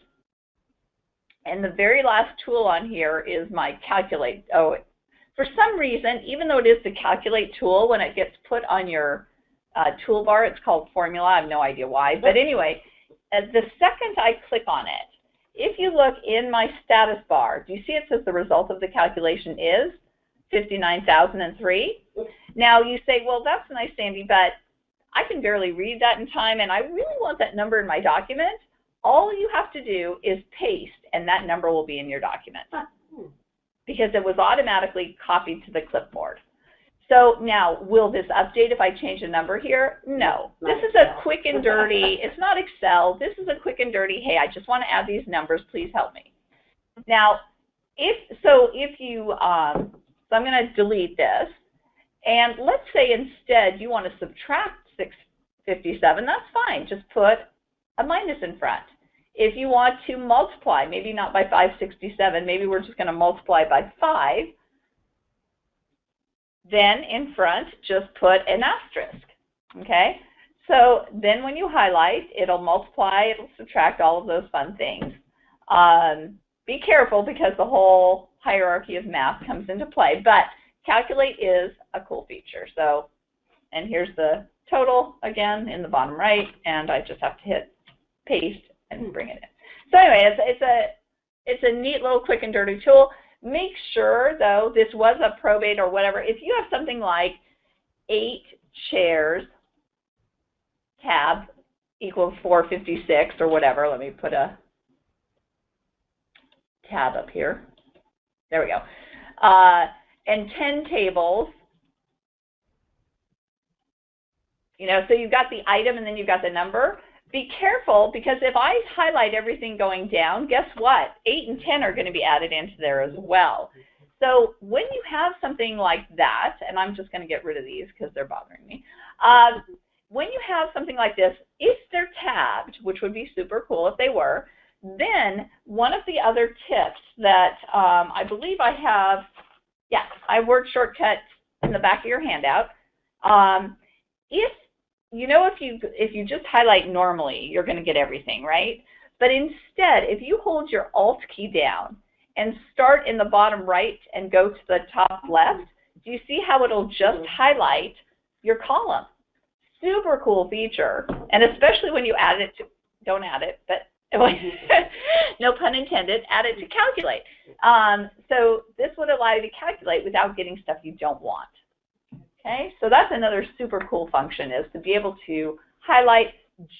And the very last tool on here is my calculate. Oh, for some reason, even though it is the calculate tool, when it gets put on your uh, toolbar, it's called formula. I have no idea why. But anyway, uh, the second I click on it, if you look in my status bar, do you see it says the result of the calculation is 59,003? Now you say, well, that's nice, Sandy, but I can barely read that in time, and I really want that number in my document. All you have to do is paste, and that number will be in your document because it was automatically copied to the clipboard. So now, will this update if I change a number here? No. This is a quick and dirty, it's not Excel, this is a quick and dirty, hey, I just want to add these numbers, please help me. Now, if so if you, um, so I'm going to delete this, and let's say instead you want to subtract 657, that's fine. Just put a minus in front. If you want to multiply, maybe not by 567, maybe we're just going to multiply by 5, then in front just put an asterisk, okay? So then when you highlight, it'll multiply, it'll subtract all of those fun things. Um, be careful because the whole hierarchy of math comes into play, but calculate is a cool feature. So, and here's the total again in the bottom right, and I just have to hit paste and bring it in. So anyway, it's, it's a it's a neat little quick and dirty tool. Make sure though this was a probate or whatever. If you have something like eight chairs tab equals 456 or whatever, let me put a tab up here. There we go. Uh, and 10 tables You know, so you've got the item and then you've got the number. Be careful because if I highlight everything going down, guess what? 8 and 10 are going to be added into there as well. So when you have something like that, and I'm just going to get rid of these because they're bothering me. Uh, when you have something like this, if they're tabbed, which would be super cool if they were, then one of the other tips that um, I believe I have, yeah, I word shortcut in the back of your handout. Um, if you know if you if you just highlight normally, you're going to get everything, right? But instead, if you hold your Alt key down and start in the bottom right and go to the top left, do you see how it'll just mm-hmm. highlight your column? Super cool feature, and especially when you add it to, don't add it, but no pun intended, add it to calculate. Um, so this would allow you to calculate without getting stuff you don't want. Okay, so that's another super cool function is to be able to highlight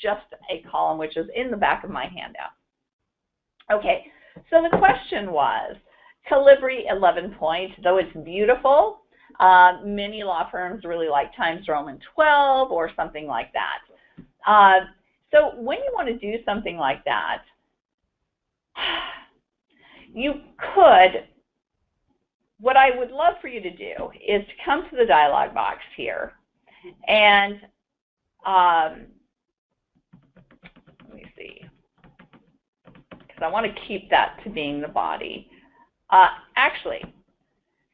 just a column, which is in the back of my handout. Okay, so the question was, Calibri 11 point, though it's beautiful, uh, many law firms really like Times Roman 12 or something like that. Uh, so when you want to do something like that, you could what I would love for you to do is to come to the dialog box here and um, let me see, because I want to keep that to being the body. Uh, actually,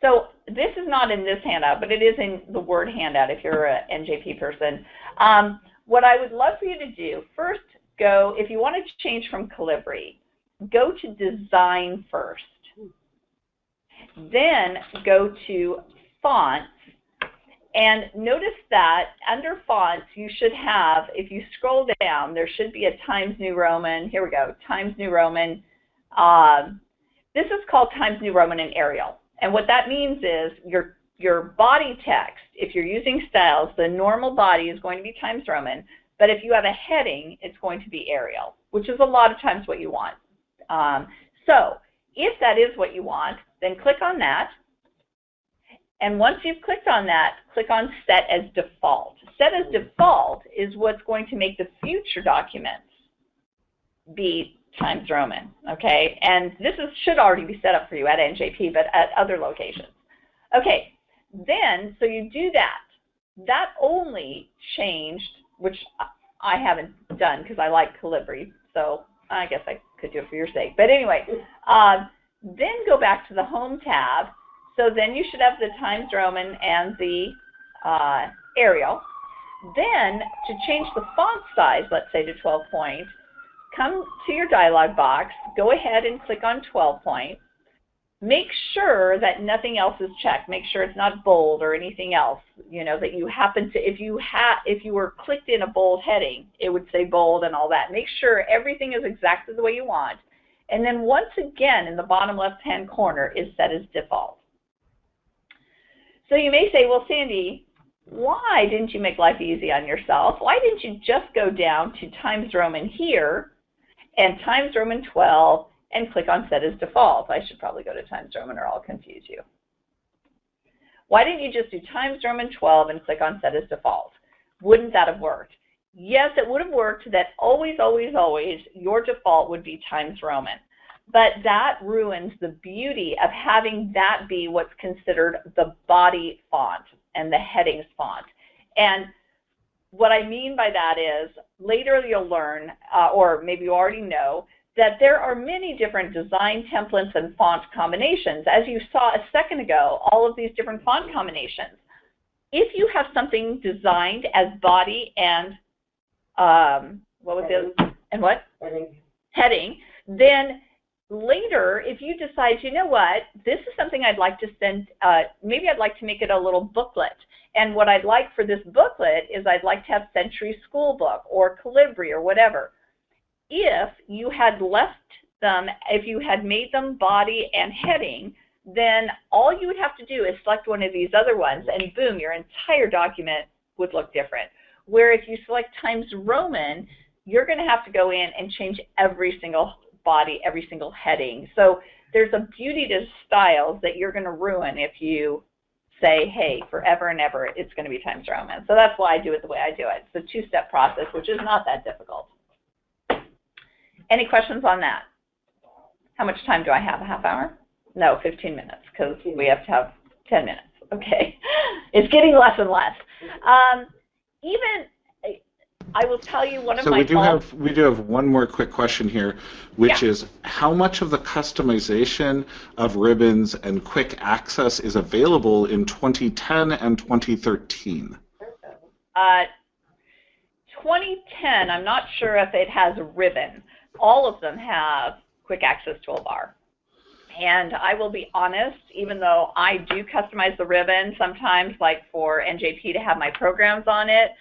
so this is not in this handout, but it is in the Word handout if you're an NJP person. Um, what I would love for you to do, first go, if you want to change from Calibri, go to Design first then go to fonts And notice that under fonts, you should have, if you scroll down, there should be a Times New Roman. Here we go, Times New Roman. Um, this is called Times New Roman and Arial. And what that means is your, your body text, if you're using styles, the normal body is going to be Times Roman. But if you have a heading, it's going to be Arial, which is a lot of times what you want. Um, so if that is what you want, then click on that. And once you've clicked on that, click on Set as Default. Set as Default is what's going to make the future documents be Times Roman, okay? And this is, should already be set up for you at NJP, but at other locations. Okay, then, so you do that. That only changed, which I haven't done because I like Calibri, so I guess I could do it for your sake. But anyway, uh, then go back to the Home tab. So then you should have the Times Roman and the uh, Arial. Then to change the font size, let's say to 12 point, come to your dialog box, go ahead and click on 12 point. Make sure that nothing else is checked. Make sure it's not bold or anything else. You know that you happen to if you had if you were clicked in a bold heading, it would say bold and all that. Make sure everything is exactly the way you want. And then once again in the bottom left hand corner is set as default. So you may say, well, Sandy, why didn't you make life easy on yourself? Why didn't you just go down to Times Roman here and Times Roman 12 and click on Set as Default? I should probably go to Times Roman or I'll confuse you. Why didn't you just do Times Roman 12 and click on Set as Default? Wouldn't that have worked? Yes, it would have worked that always, always, always your default would be Times Roman. But that ruins the beauty of having that be what's considered the body font and the headings font. And what I mean by that is later you'll learn, uh, or maybe you already know, that there are many different design templates and font combinations. As you saw a second ago, all of these different font combinations. If you have something designed as body and um, what was Heading. it? And what? Heading. Heading. Then later, if you decide, you know what, this is something I'd like to send, uh, maybe I'd like to make it a little booklet. And what I'd like for this booklet is I'd like to have Century Schoolbook or Calibri or whatever. If you had left them, if you had made them body and heading, then all you would have to do is select one of these other ones and boom, your entire document would look different. Where if you select Times Roman, you're going to have to go in and change every single body, every single heading. So there's a beauty to styles that you're going to ruin if you say, hey, forever and ever, it's going to be Times Roman. So that's why I do it the way I do it. It's a two-step process, which is not that difficult. Any questions on that? How much time do I have? A half hour? No, 15 minutes, because we have to have 10 minutes. Okay. It's getting less and less. Um, even I will tell you one of So my we do have we do have one more quick question here, which Yeah. is how much of the customization of ribbons and quick access is available in 2010 and 2013? Uh, 2010, I'm not sure if it has a ribbon. All of them have quick access toolbar. And I will be honest, even though I do customize the ribbon sometimes, like for NJP to have my programs on it,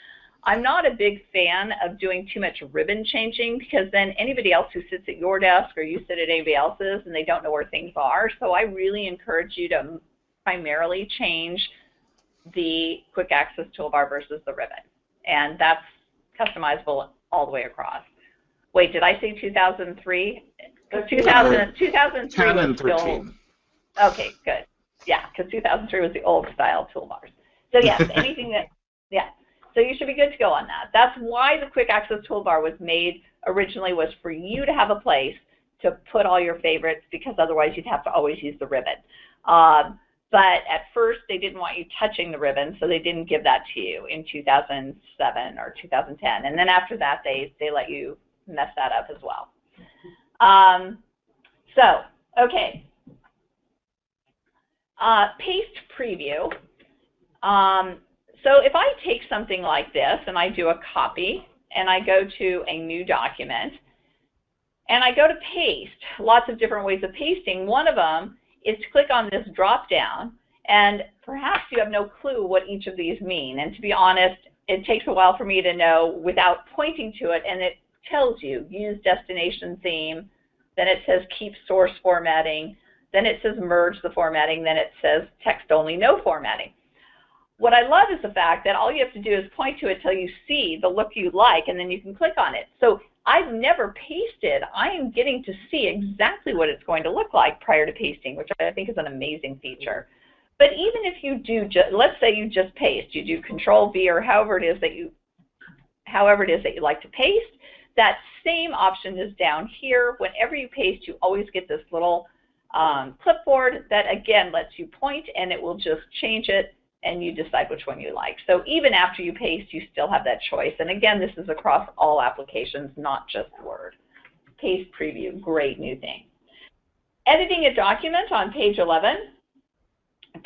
I'm not a big fan of doing too much ribbon changing because then anybody else who sits at your desk or you sit at anybody else's and they don't know where things are. So I really encourage you to primarily change the quick access toolbar versus the ribbon. And that's customizable all the way across. Wait, did I say 2003? 2000, 2003 10 was and still, 13. okay, good. Yeah, because 2003 was the old style toolbars. So yes, anything that, yeah. So you should be good to go on that. That's why the quick access toolbar was made originally was for you to have a place to put all your favorites because otherwise you'd have to always use the ribbon. Um, but at first they didn't want you touching the ribbon, so they didn't give that to you in 2007 or 2010. And then after that, they, they let you mess that up as well. Um, so, okay. Uh, paste preview. Um, so if I take something like this and I do a copy and I go to a new document and I go to paste, lots of different ways of pasting. One of them is to click on this drop down And perhaps you have no clue what each of these mean. And to be honest, it takes a while for me to know without pointing to it, and it tells you use destination theme, then it says keep source formatting, then it says merge the formatting, then it says text only, no formatting. What I love is the fact that all you have to do is point to it till you see the look you like, and then you can click on it. So I've never pasted. I am getting to see exactly what it's going to look like prior to pasting, which I think is an amazing feature. But even if you do, just, let's say you just paste, you do Control V or however it is that you, however it is that you like to paste, that same option is down here. Whenever you paste, you always get this little um, clipboard that again lets you point and it will just change it and you decide which one you like. So even after you paste, you still have that choice. And again, this is across all applications, not just Word. Paste preview, great new thing. Editing a document on page 11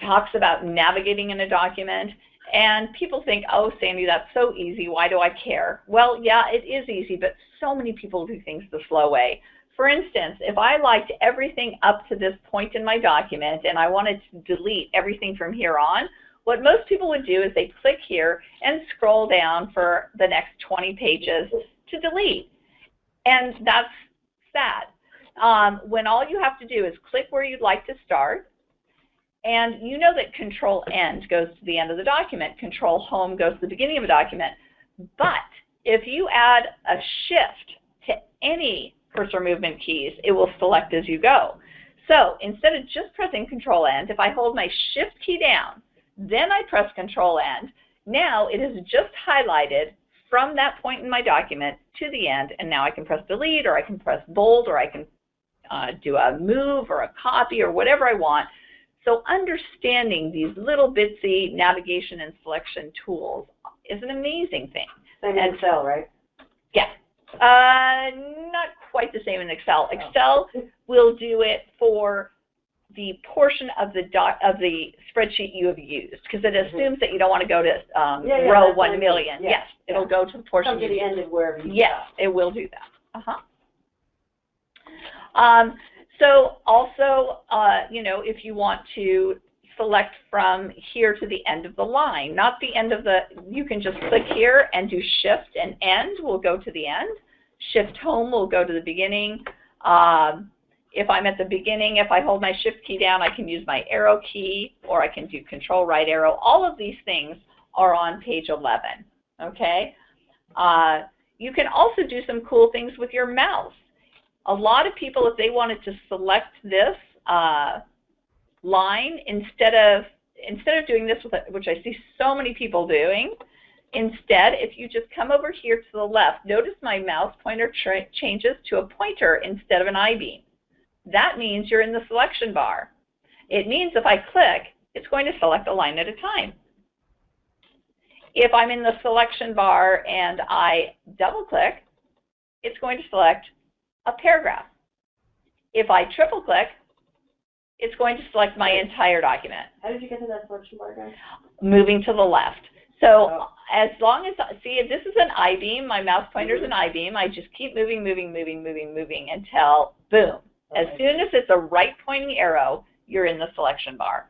talks about navigating in a document. And people think, oh, Sandy, that's so easy. Why do I care? Well, yeah, it is easy, but so many people do things the slow way. For instance, if I liked everything up to this point in my document and I wanted to delete everything from here on, what most people would do is they click here and scroll down for the next 20 pages to delete. And that's sad. Um, when all you have to do is click where you'd like to start, and you know that Control End goes to the end of the document, Control Home goes to the beginning of a document. But if you add a shift to any cursor movement keys, it will select as you go. So instead of just pressing Control End, if I hold my Shift key down, then I press Control End, now it is just highlighted from that point in my document to the end, and now I can press Delete, or I can press Bold, or I can uh, do a move or a copy or whatever I want. So understanding these little bitsy navigation and selection tools is an amazing thing. Same in Excel, right? Yeah. Uh, not quite the same in Excel. Excel will do it for the portion of the doc, of the spreadsheet you have used because it Mm-hmm. assumes that you don't want to go to um, Yeah, yeah, row that's what I 1 mean. million. Yeah, Yes, it'll go to the portion Come to the end of wherever you Yes, it will do that. Uh-huh. Um, so also, uh, you know, if you want to select from here to the end of the line, not the end of the, you can just click here and do shift and end will go to the end. Shift home will go to the beginning. Um, if I'm at the beginning, if I hold my shift key down, I can use my arrow key or I can do control right arrow. All of these things are on page 11, okay? Uh, you can also do some cool things with your mouse. A lot of people, if they wanted to select this uh, line instead of instead of doing this, with it, which I see so many people doing, instead, if you just come over here to the left, notice my mouse pointer changes to a pointer instead of an I-beam. That means you're in the selection bar. It means if I click, it's going to select a line at a time. If I'm in the selection bar and I double click, it's going to select a paragraph. If I triple click, it's going to select my entire document. How did you get to that selection bar, guys? Moving to the left. So Oh. as long as, see, if this is an I-beam, my mouse pointer is an Mm-hmm. I-beam, I just keep moving, moving, moving, moving, moving until, boom. As soon as it's a right pointing arrow, you're in the selection bar.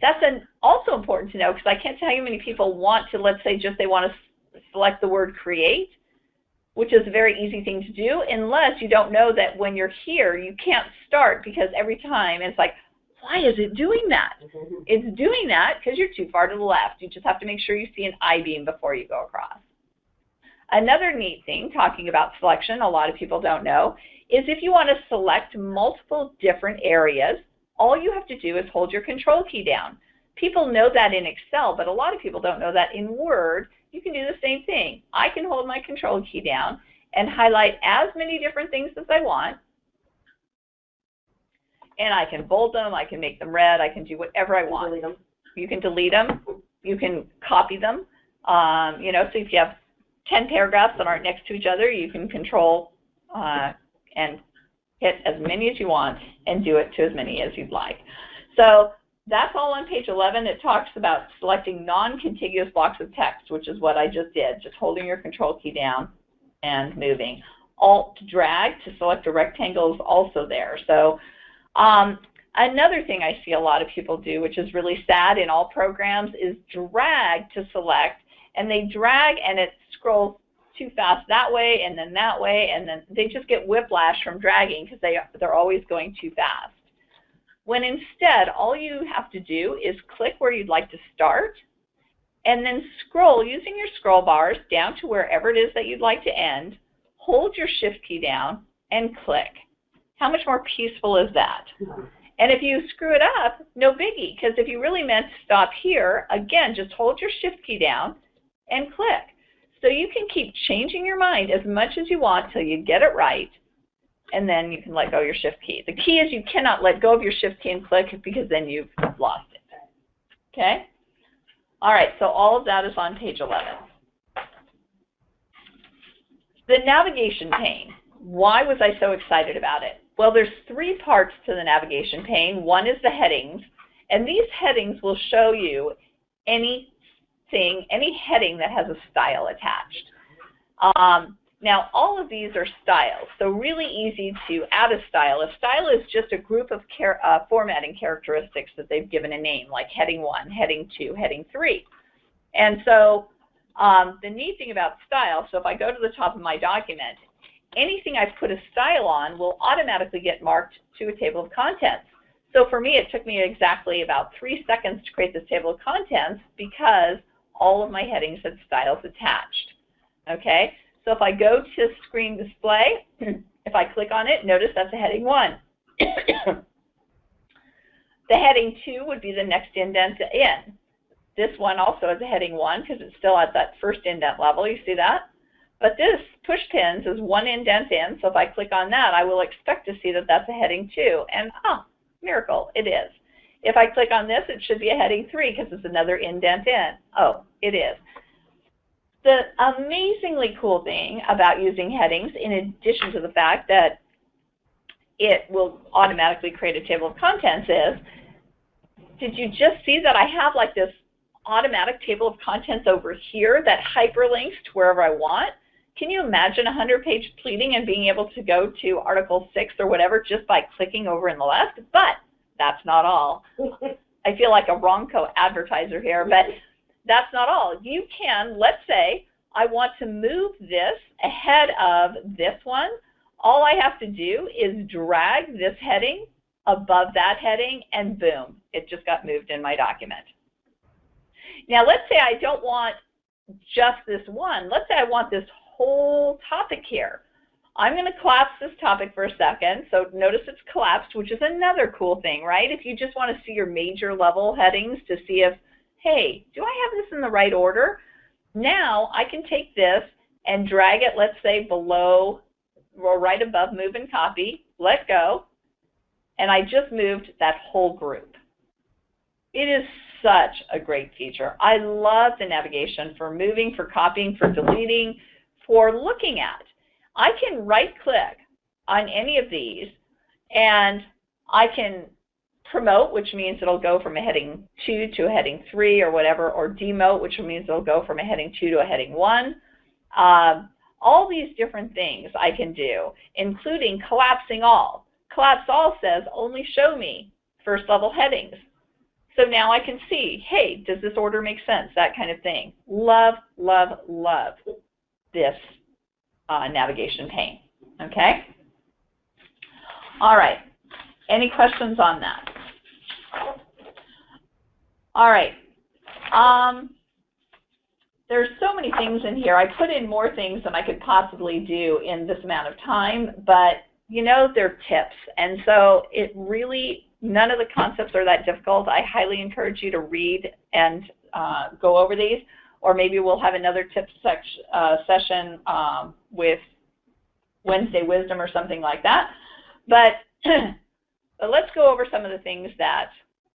That's an, also important to know because I can't tell you how many people want to, let's say, just they want to select the word create, which is a very easy thing to do, unless you don't know that when you're here, you can't start because every time it's like, why is it doing that? Mhm. It's doing that because you're too far to the left. You just have to make sure you see an I-beam before you go across. Another neat thing, talking about selection, a lot of people don't know, is if you want to select multiple different areas, all you have to do is hold your control key down. People know that in Excel, but a lot of people don't know that in Word. You can do the same thing. I can hold my control key down and highlight as many different things as I want. And I can bold them, I can make them red, I can do whatever I want. Delete them. You can delete them. You can copy them. Um, you know, so if you have 10 paragraphs that aren't next to each other, you can control uh, and hit as many as you want and do it to as many as you'd like. So that's all on page 11. It talks about selecting non-contiguous blocks of text, which is what I just did, just holding your control key down and moving. Alt drag to select a rectangle is also there. So um, Another thing I see a lot of people do, which is really sad in all programs, is drag to select, and they drag and it scrolls too fast that way and then that way, and then they just get whiplash from dragging because they, they're always going too fast. When instead, all you have to do is click where you'd like to start, and then scroll using your scroll bars down to wherever it is that you'd like to end, hold your shift key down, and click. How much more peaceful is that? And if you screw it up, no biggie, because if you really meant to stop here, again, just hold your shift key down and click. So you can keep changing your mind as much as you want till you get it right, and then you can let go of your shift key. The key is you cannot let go of your shift key and click because then you've lost it. Okay? All right, so all of that is on page 11. The navigation pane. Why was I so excited about it? Well, there's three parts to the navigation pane. One is the headings, and these headings will show you anything, any heading that has a style attached. Um, now, all of these are styles, so really easy to add a style. A style is just a group of uh, formatting characteristics that they've given a name, like heading 1, heading 2, heading 3. And so um, the neat thing about style, so if I go to the top of my document, anything I've put a style on will automatically get marked to a table of contents. So for me, it took me exactly about three seconds to create this table of contents because all of my headings had styles attached. Okay, so if I go to screen display, if I click on it, notice that's a heading 1. the heading 2 would be the next indent in. This one also has a heading 1 because it's still at that first indent level. You see that? But this push pins is one indent in, so if I click on that, I will expect to see that that's a heading 2. And, ah, miracle, it is. If I click on this, it should be a heading 3 because it's another indent in. Oh, it is. The amazingly cool thing about using headings, in addition to the fact that it will automatically create a table of contents is, did you just see that I have like this automatic table of contents over here that hyperlinks to wherever I want? Can you imagine a 100-page pleading and being able to go to Article 6 or whatever just by clicking over in the left? But that's not all. I feel like a Ronco advertiser here, but that's not all. You can, let's say, I want to move this ahead of this one. All I have to do is drag this heading above that heading, and boom, it just got moved in my document. Now, let's say I don't want just this one. Let's say I want this whole topic here. I'm going to collapse this topic for a second. So notice it's collapsed, which is another cool thing, right? If you just want to see your major level headings to see if hey, do I have this in the right order? Now I can take this and drag it, let's say, below or right above move and copy, let go, and I just moved that whole group. It is such a great feature. I love the navigation for moving, for copying, for deleting, for looking at. I can right click on any of these and I can promote, which means it'll go from a heading 2 to a heading 3 or whatever, or demote, which means it'll go from a heading 2 to a heading 1. Um, all these different things I can do, including collapsing all. Collapse all says only show me first level headings. So now I can see, hey, does this order make sense? That kind of thing. Love, love, love this uh, navigation pane. Okay? All right. Any questions on that? All right. Um, there's so many things in here. I put in more things than I could possibly do in this amount of time, but you know, they're tips. And so it really, none of the concepts are that difficult. I highly encourage you to read and uh, go over these, or maybe we'll have another tips uh, session um, with Wednesday Wisdom or something like that. But, but let's go over some of the things that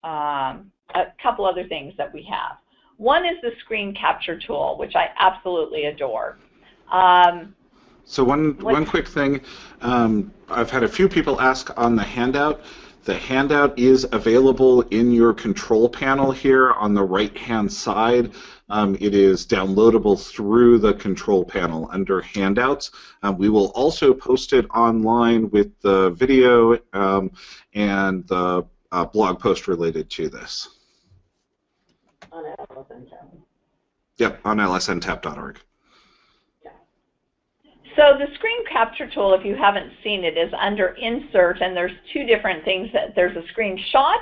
um, a couple other things that we have. One is the screen capture tool, which I absolutely adore. Um, so one one quick thing, um, I've had a few people ask on the handout. The handout is available in your control panel here on the right-hand side. Um, it is downloadable through the control panel under handouts. Um, we will also post it online with the video um, and the uh, blog post related to this. On LSNTAP. Yep, on lsntap.org. So the screen capture tool, if you haven't seen it, is under Insert, and there's two different things. That there's a screenshot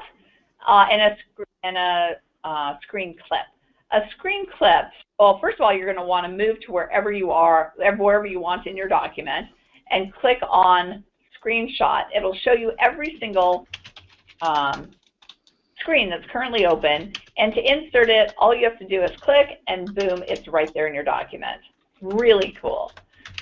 uh, and a, and a uh, screen clip. A screen clip, well, first of all, you're going to want to move to wherever you are, wherever you want in your document, and click on Screenshot. It'll show you every single um, screen that's currently open, and to insert it, all you have to do is click, and boom, it's right there in your document. Really cool.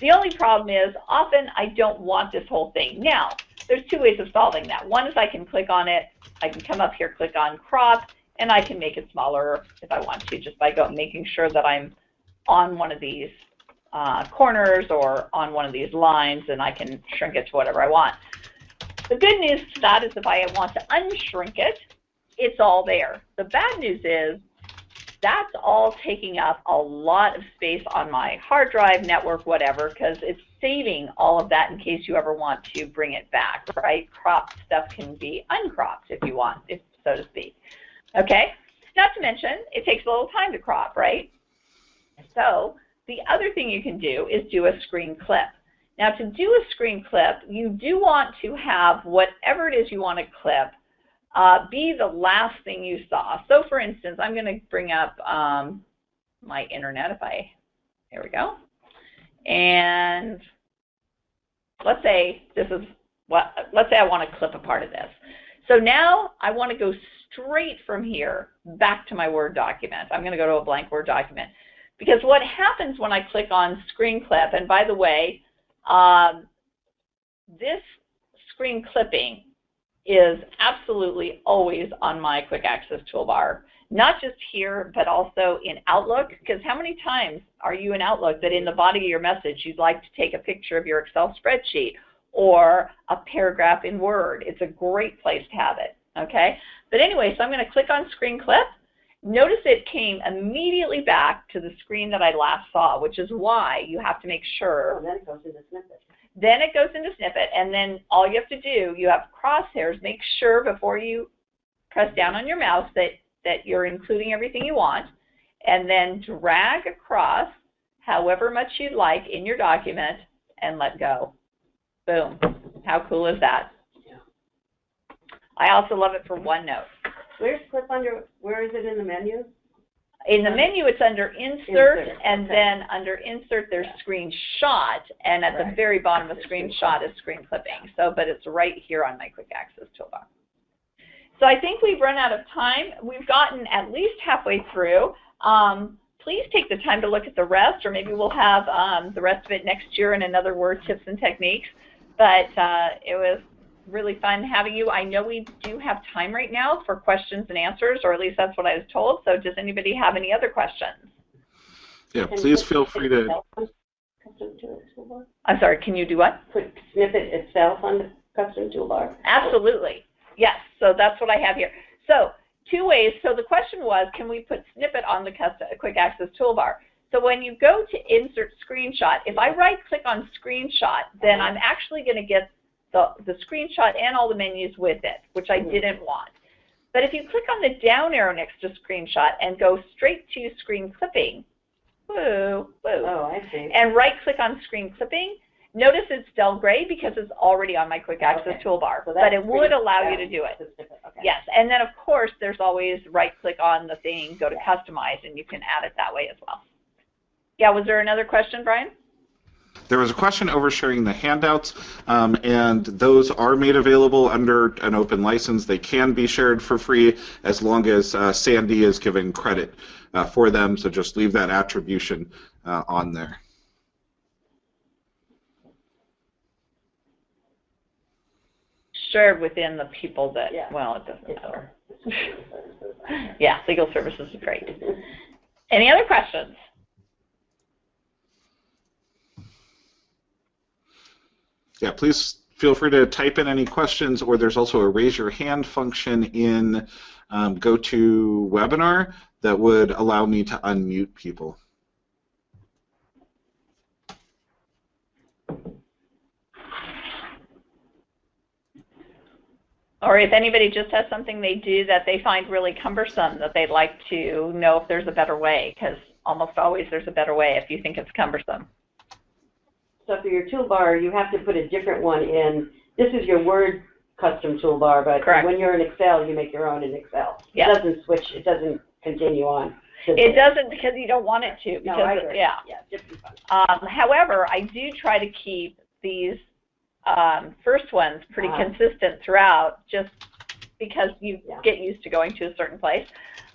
The only problem is often I don't want this whole thing. Now, there's two ways of solving that. One is I can click on it, I can come up here, click on crop, and I can make it smaller if I want to, just by going, making sure that I'm on one of these uh, corners or on one of these lines, and I can shrink it to whatever I want. The good news to that is if I want to unshrink it, it's all there. The bad news is that's all taking up a lot of space on my hard drive, network, whatever, because it's saving all of that in case you ever want to bring it back, right? Cropped stuff can be uncropped if you want, if so to speak. Okay? Not to mention, it takes a little time to crop, right? So the other thing you can do is do a screen clip. Now to do a screen clip, you do want to have whatever it is you want to clip uh, be the last thing you saw. So for instance, I'm going to bring up um, my internet if I, there we go. And let's say this is what, let's say I want to clip a part of this. So now I want to go straight from here back to my Word document. I'm going to go to a blank Word document. Because what happens when I click on screen clip, and by the way, um, this screen clipping is absolutely always on my quick access toolbar. Not just here, but also in Outlook, because how many times are you in Outlook that in the body of your message you'd like to take a picture of your Excel spreadsheet or a paragraph in Word? It's a great place to have it, okay? But anyway, so I'm going to click on Screen Clip. Notice it came immediately back to the screen that I last saw, which is why you have to make sure. Oh, then it goes into snippet. Then it goes into snippet, and then all you have to do, you have crosshairs. Make sure before you press down on your mouse that, that you're including everything you want, and then drag across however much you'd like in your document and let go. Boom. How cool is that? Yeah. I also love it for OneNote. Where's clip under, where is it in the menu? In the menu, it's under Insert, Insert, and okay. then under Insert, there's Screenshot, and at the Right. very bottom of Screenshot is Screen Clipping. So, but it's right here on my Quick Access toolbar. So I think we've run out of time. We've gotten at least halfway through. Um, please take the time to look at the rest, or maybe we'll have um, the rest of it next year in another Word Tips and Techniques. But uh, it was really fun having you. I know we do have time right now for questions and answers, or at least that's what I was told. So does anybody have any other questions? Yeah, please feel free to. itself on Custom to the toolbar? I'm sorry, can you do what? Put snippet itself on the custom toolbar? Absolutely. Yes, so that's what I have here. So two ways. So the question was, can we put snippet on the custom, quick access toolbar? So when you go to insert screenshot, if I right click on screenshot, then uh-huh. I'm actually going to get the, the screenshot and all the menus with it, which I mm-hmm. didn't want. But if you click on the down arrow next to screenshot and go straight to screen clipping, woo, woo, Oh, I see. and right click on screen clipping, notice it's dull gray because it's already on my quick access Okay. toolbar, So but it would allow you to do it. Okay. Yes, and then of course there's always right click on the thing, go to customize, and you can add it that way as well. Yeah, was there another question, Brian? There was a question over sharing the handouts, um, and those are made available under an open license. They can be shared for free as long as uh, Sandy is given credit uh, for them. So just leave that attribution uh, on there. Shared within the people that, Yeah. well, it doesn't matter. Yeah, legal services is great. Any other questions? Yeah, please feel free to type in any questions, or there's also a raise your hand function in um, GoToWebinar that would allow me to unmute people. Or if anybody just has something they do that they find really cumbersome that they'd like to know if there's a better way, because almost always there's a better way if you think it's cumbersome. So for your toolbar, you have to put a different one in. This is your Word custom toolbar, but Correct. when you're in Excel, you make your own in Excel. Yeah. It doesn't switch, it doesn't continue on. It doesn't because you don't want it to. No, Because I it- agree. yeah. Yeah. Um, however, I do try to keep these um, first ones pretty Uh-huh. consistent throughout, just because you Yeah. get used to going to a certain place.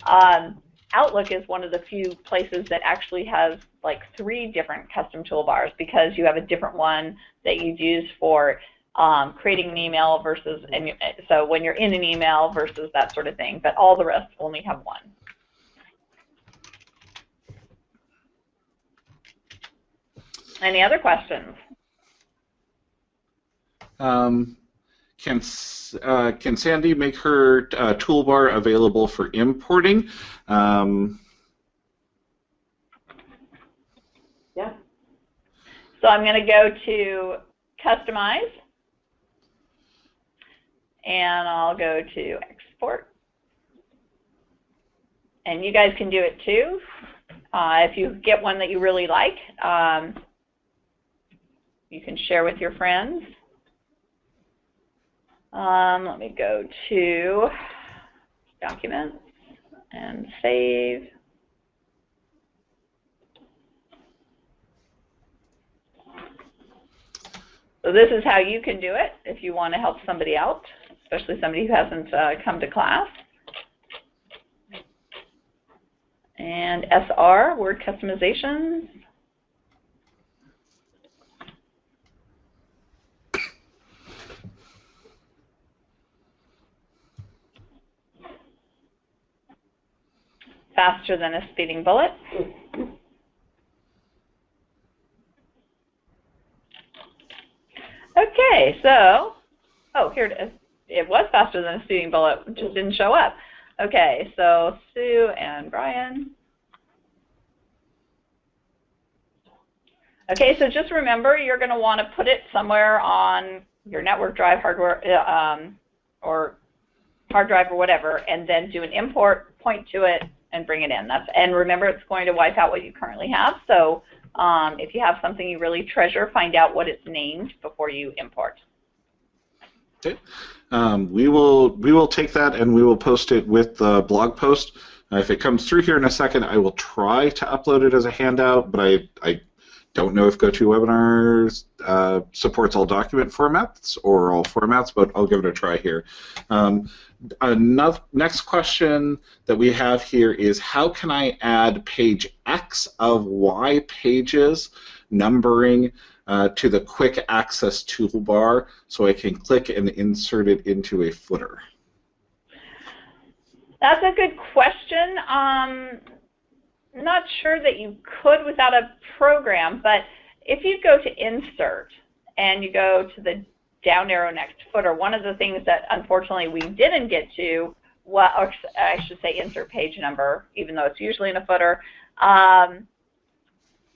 Um, Outlook is one of the few places that actually has like three different custom toolbars because you have a different one that you use for um, creating an email versus, and you, so when you're in an email versus that sort of thing. But all the rest only have one. Any other questions? Um, can uh, can Sandy make her uh, toolbar available for importing? Um, Yeah, So I'm going to go to customize and I'll go to export. And you guys can do it too. Uh, if you get one that you really like, um, you can share with your friends. Um, let me go to documents and save. So this is how you can do it if you want to help somebody out, especially somebody who hasn't uh, come to class. And SR, word customization. Faster than a speeding bullet. Okay, so, oh, here it is. It was faster than a speeding bullet, just didn't show up. Okay, so Sue and Brian. Okay, so just remember, you're going to want to put it somewhere on your network drive, hardware, uh, um, or hard drive or whatever, and then do an import, point to it, and bring it in. That's and remember, it's going to wipe out what you currently have. So um, if you have something you really treasure, find out what it's named before you import. um, we will we will take that and we will post it with the blog post. Uh, if it comes through here in a second, I will try to upload it as a handout, but I, I don't know if GoToWebinars uh, supports all document formats or all formats, but I'll give it a try here. Um, another, next question that we have here is how can I add page X of Y pages numbering uh, to the quick access toolbar so I can click and insert it into a footer? That's a good question. Um, not sure that you could without a program, but if you go to insert and you go to the down arrow next footer, one of the things that unfortunately we didn't get to, or I should say insert page number, even though it's usually in a footer. Um,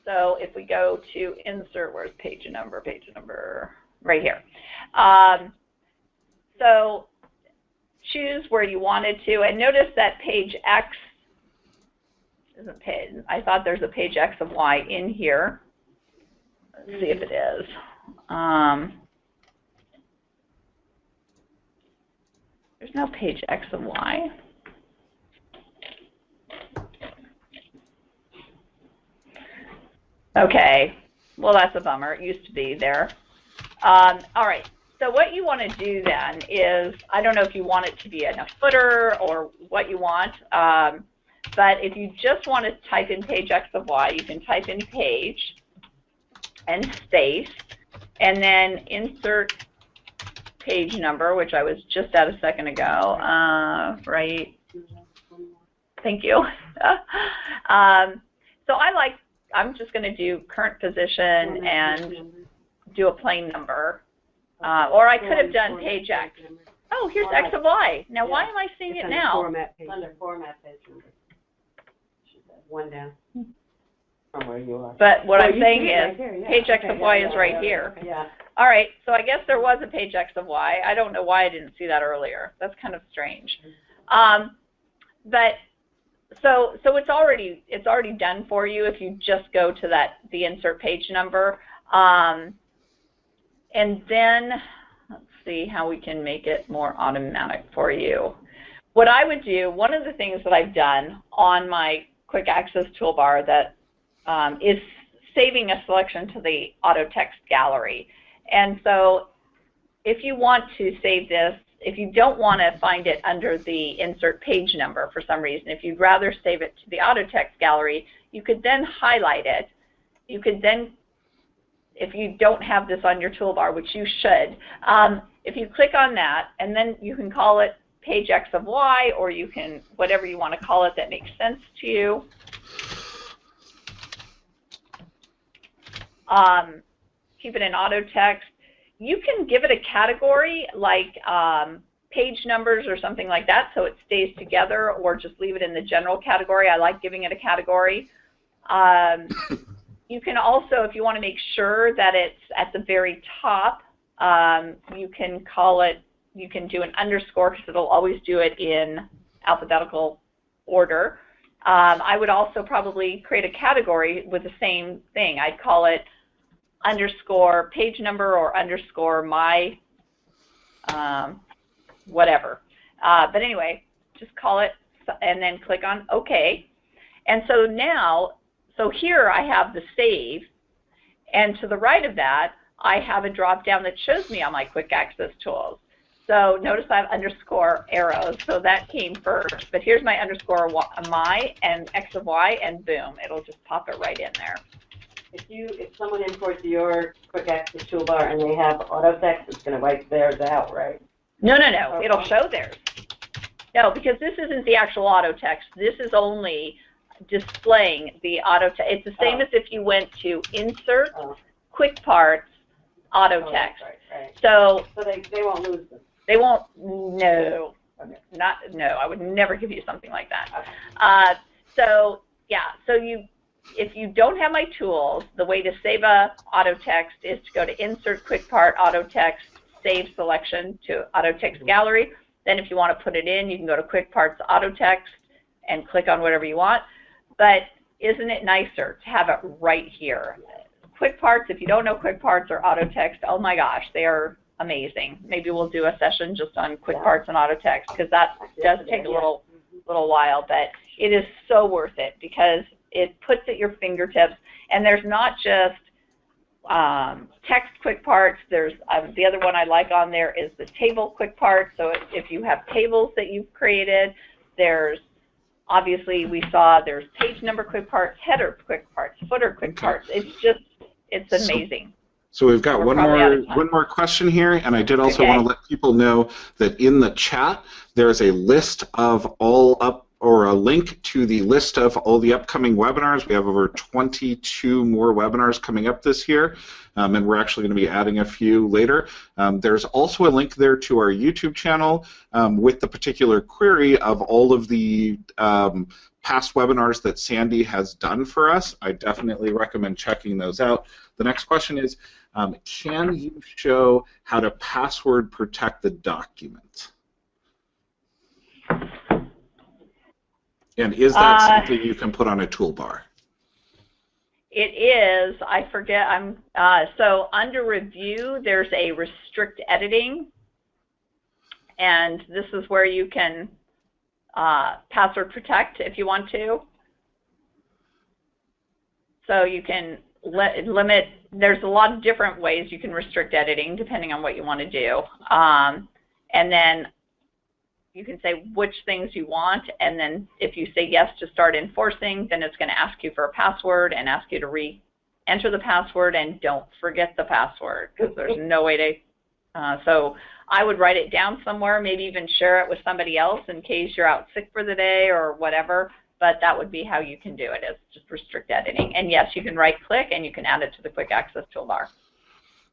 so if we go to insert, where's page number, page number, right here. Um, so choose where you wanted to, and notice that page X isn't page. I thought there's a page X of Y in here. Let's see if it is. Um, there's no page X of Y. Okay, well that's a bummer. It used to be there. Um, all right, so what you want to do then is, I don't know if you want it to be in a footer or what you want, um, but if you just want to type in page X of Y, you can type in page and space, and then insert page number, which I was just at a second ago, uh, right? Thank you. um, so I like, I'm just going to do current position and do a plain number. Uh, or I could have done page X. Oh, here's X of Y. Now, why am I seeing it now? Format page. under format page number. One down. From where you are. But what Oh, I'm saying it right is, yeah. page X Okay, of Y yeah, is yeah, right here. Yeah, All right, so I guess there was a page X of Y. I don't know why I didn't see that earlier. That's kind of strange. Um, but so so it's already it's already done for you if you just go to that the insert page number. Um, and then let's see how we can make it more automatic for you. What I would do, one of the things that I've done on my quick access toolbar that um, is saving a selection to the auto text gallery. And so if you want to save this, if you don't want to find it under the insert page number for some reason, if you'd rather save it to the auto text gallery, you could then highlight it. You could then, if you don't have this on your toolbar, which you should, um, if you click on that, and then you can call it page X of Y, or you can, whatever you want to call it that makes sense to you. Um, keep it in auto text. You can give it a category like um, page numbers or something like that so it stays together or just leave it in the general category. I like giving it a category. Um, you can also, if you want to make sure that it's at the very top, um, you can call it, you can do an underscore because it'll always do it in alphabetical order. Um, I would also probably create a category with the same thing. I'd call it underscore page number or underscore my um, whatever. Uh, but anyway, just call it and then click on OK. And so now, so here I have the save, and to the right of that, I have a drop down that shows me all my quick access tools. So notice I have underscore arrows, so that came first. But here's my underscore my and x of y, and boom, it'll just pop it right in there. If you, if someone imports your quick access toolbar and they have auto text, it's gonna wipe theirs out, right? No, no, no, Okay. it'll show theirs. No, because this isn't the actual auto text. This is only displaying the auto text. It's the same Oh. as if you went to insert, Oh. quick parts, auto Oh, text. Right, right. So So they, they won't lose them. they won't, no, Okay. not, no, I would never give you something like that. Okay. Uh, so yeah, so you, if you don't have my tools, the way to save a auto text is to go to Insert Quick Part Auto Text Save Selection to Auto Text Gallery. Then if you want to put it in, you can go to Quick Parts Auto Text and click on whatever you want. But isn't it nicer to have it right here? Quick Parts, if you don't know Quick Parts or Auto Text, oh my gosh, they are amazing. Maybe we'll do a session just on Quick. Parts and Auto Text because that does take a little little while, but it is so worth it because it puts at your fingertips, and there's not just um, text quick parts. There's um, the other one I like on there is the table quick parts. So if, you have tables that you've created, there's obviously we saw there's page number quick parts, header quick parts, footer quick Okay. parts. It's just it's amazing. So we've got We're one more one more question here, and I did also Okay. want to let people know that in the chat there's a list of all up or a link to the list of all the upcoming webinars. We have over 22 more webinars coming up this year, um, and we're actually going to be adding a few later. Um, there's also a link there to our YouTube channel um, with the particular query of all of the um, past webinars that Sandy has done for us. I definitely recommend checking those out. The next question is, um, can you show how to password protect the document? And is that Uh, something you can put on a toolbar? It is, I forget, I'm, uh, so under review, there's a restrict editing. And this is where you can, uh, password protect if you want to. So you can li limit, there's a lot of different ways you can restrict editing depending on what you want to do. Um, and then you can say which things you want, and then if you say yes to start enforcing, then it's going to ask you for a password and ask you to re-enter the password, and don't forget the password because there's no way to. Uh, so I would write it down somewhere, maybe even share it with somebody else in case you're out sick for the day or whatever. But that would be how you can do it, is just restrict editing. And yes, you can right-click and you can add it to the quick access toolbar.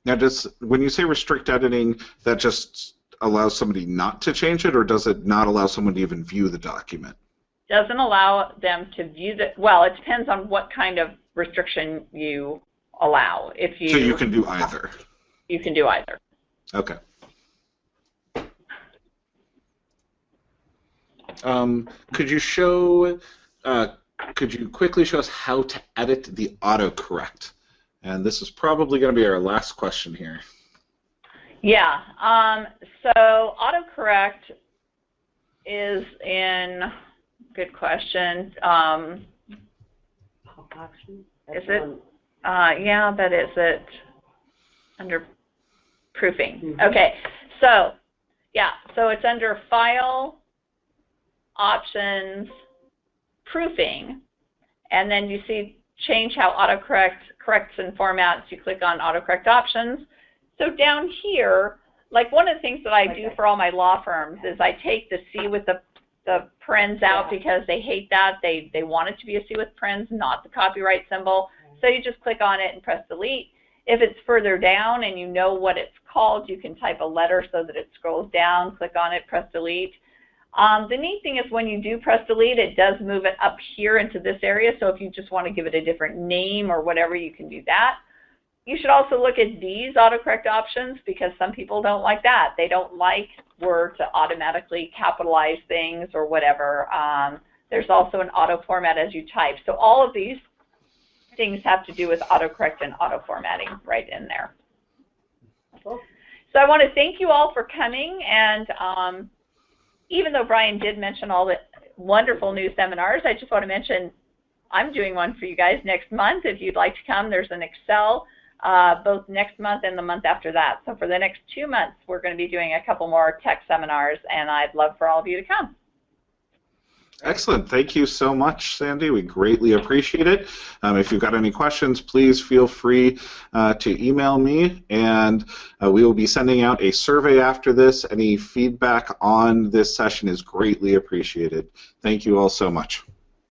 Now, does when you say restrict editing, that just allows somebody not to change it, or does it not allow someone to even view the document? doesn't allow them to view the, well, it depends on what kind of restriction you allow. If you, So you can do either. you can do either. Okay. Um, could you show, uh, could you quickly show us how to edit the autocorrect? And this is probably going to be our last question here. Yeah. Um, so autocorrect is in. Good question. Um, Option? Is it? uh, yeah, but is it under proofing? Mhm. Okay. So, yeah. So it's under File, Options, Proofing, and then you see change how autocorrect corrects and formats. You click on autocorrect options. So down here, like one of the things that I do for all my law firms is I take the C with the the parens out because they hate that. They they want it to be a C with parens, not the copyright symbol. So you just click on it and press delete. If it's further down and you know what it's called, you can type a letter so that it scrolls down, click on it, press delete. Um, the neat thing is when you do press delete, it does move it up here into this area. So if you just want to give it a different name or whatever, you can do that. You should also look at these autocorrect options because some people don't like that. They don't like Word to automatically capitalize things or whatever. Um, there's also an auto format as you type. So all of these things have to do with autocorrect and auto formatting right in there. So I want to thank you all for coming and um, even though Brian did mention all the wonderful new seminars, I just want to mention I'm doing one for you guys next month. If you'd like to come, there's an Excel uh, both next month and the month after that. So for the next two months, we're going to be doing a couple more tech seminars, and I'd love for all of you to come. Excellent. Thank you so much, Sandy. We greatly appreciate it. Um, if you've got any questions, please feel free uh, to email me, and uh, we will be sending out a survey after this. Any feedback on this session is greatly appreciated. Thank you all so much.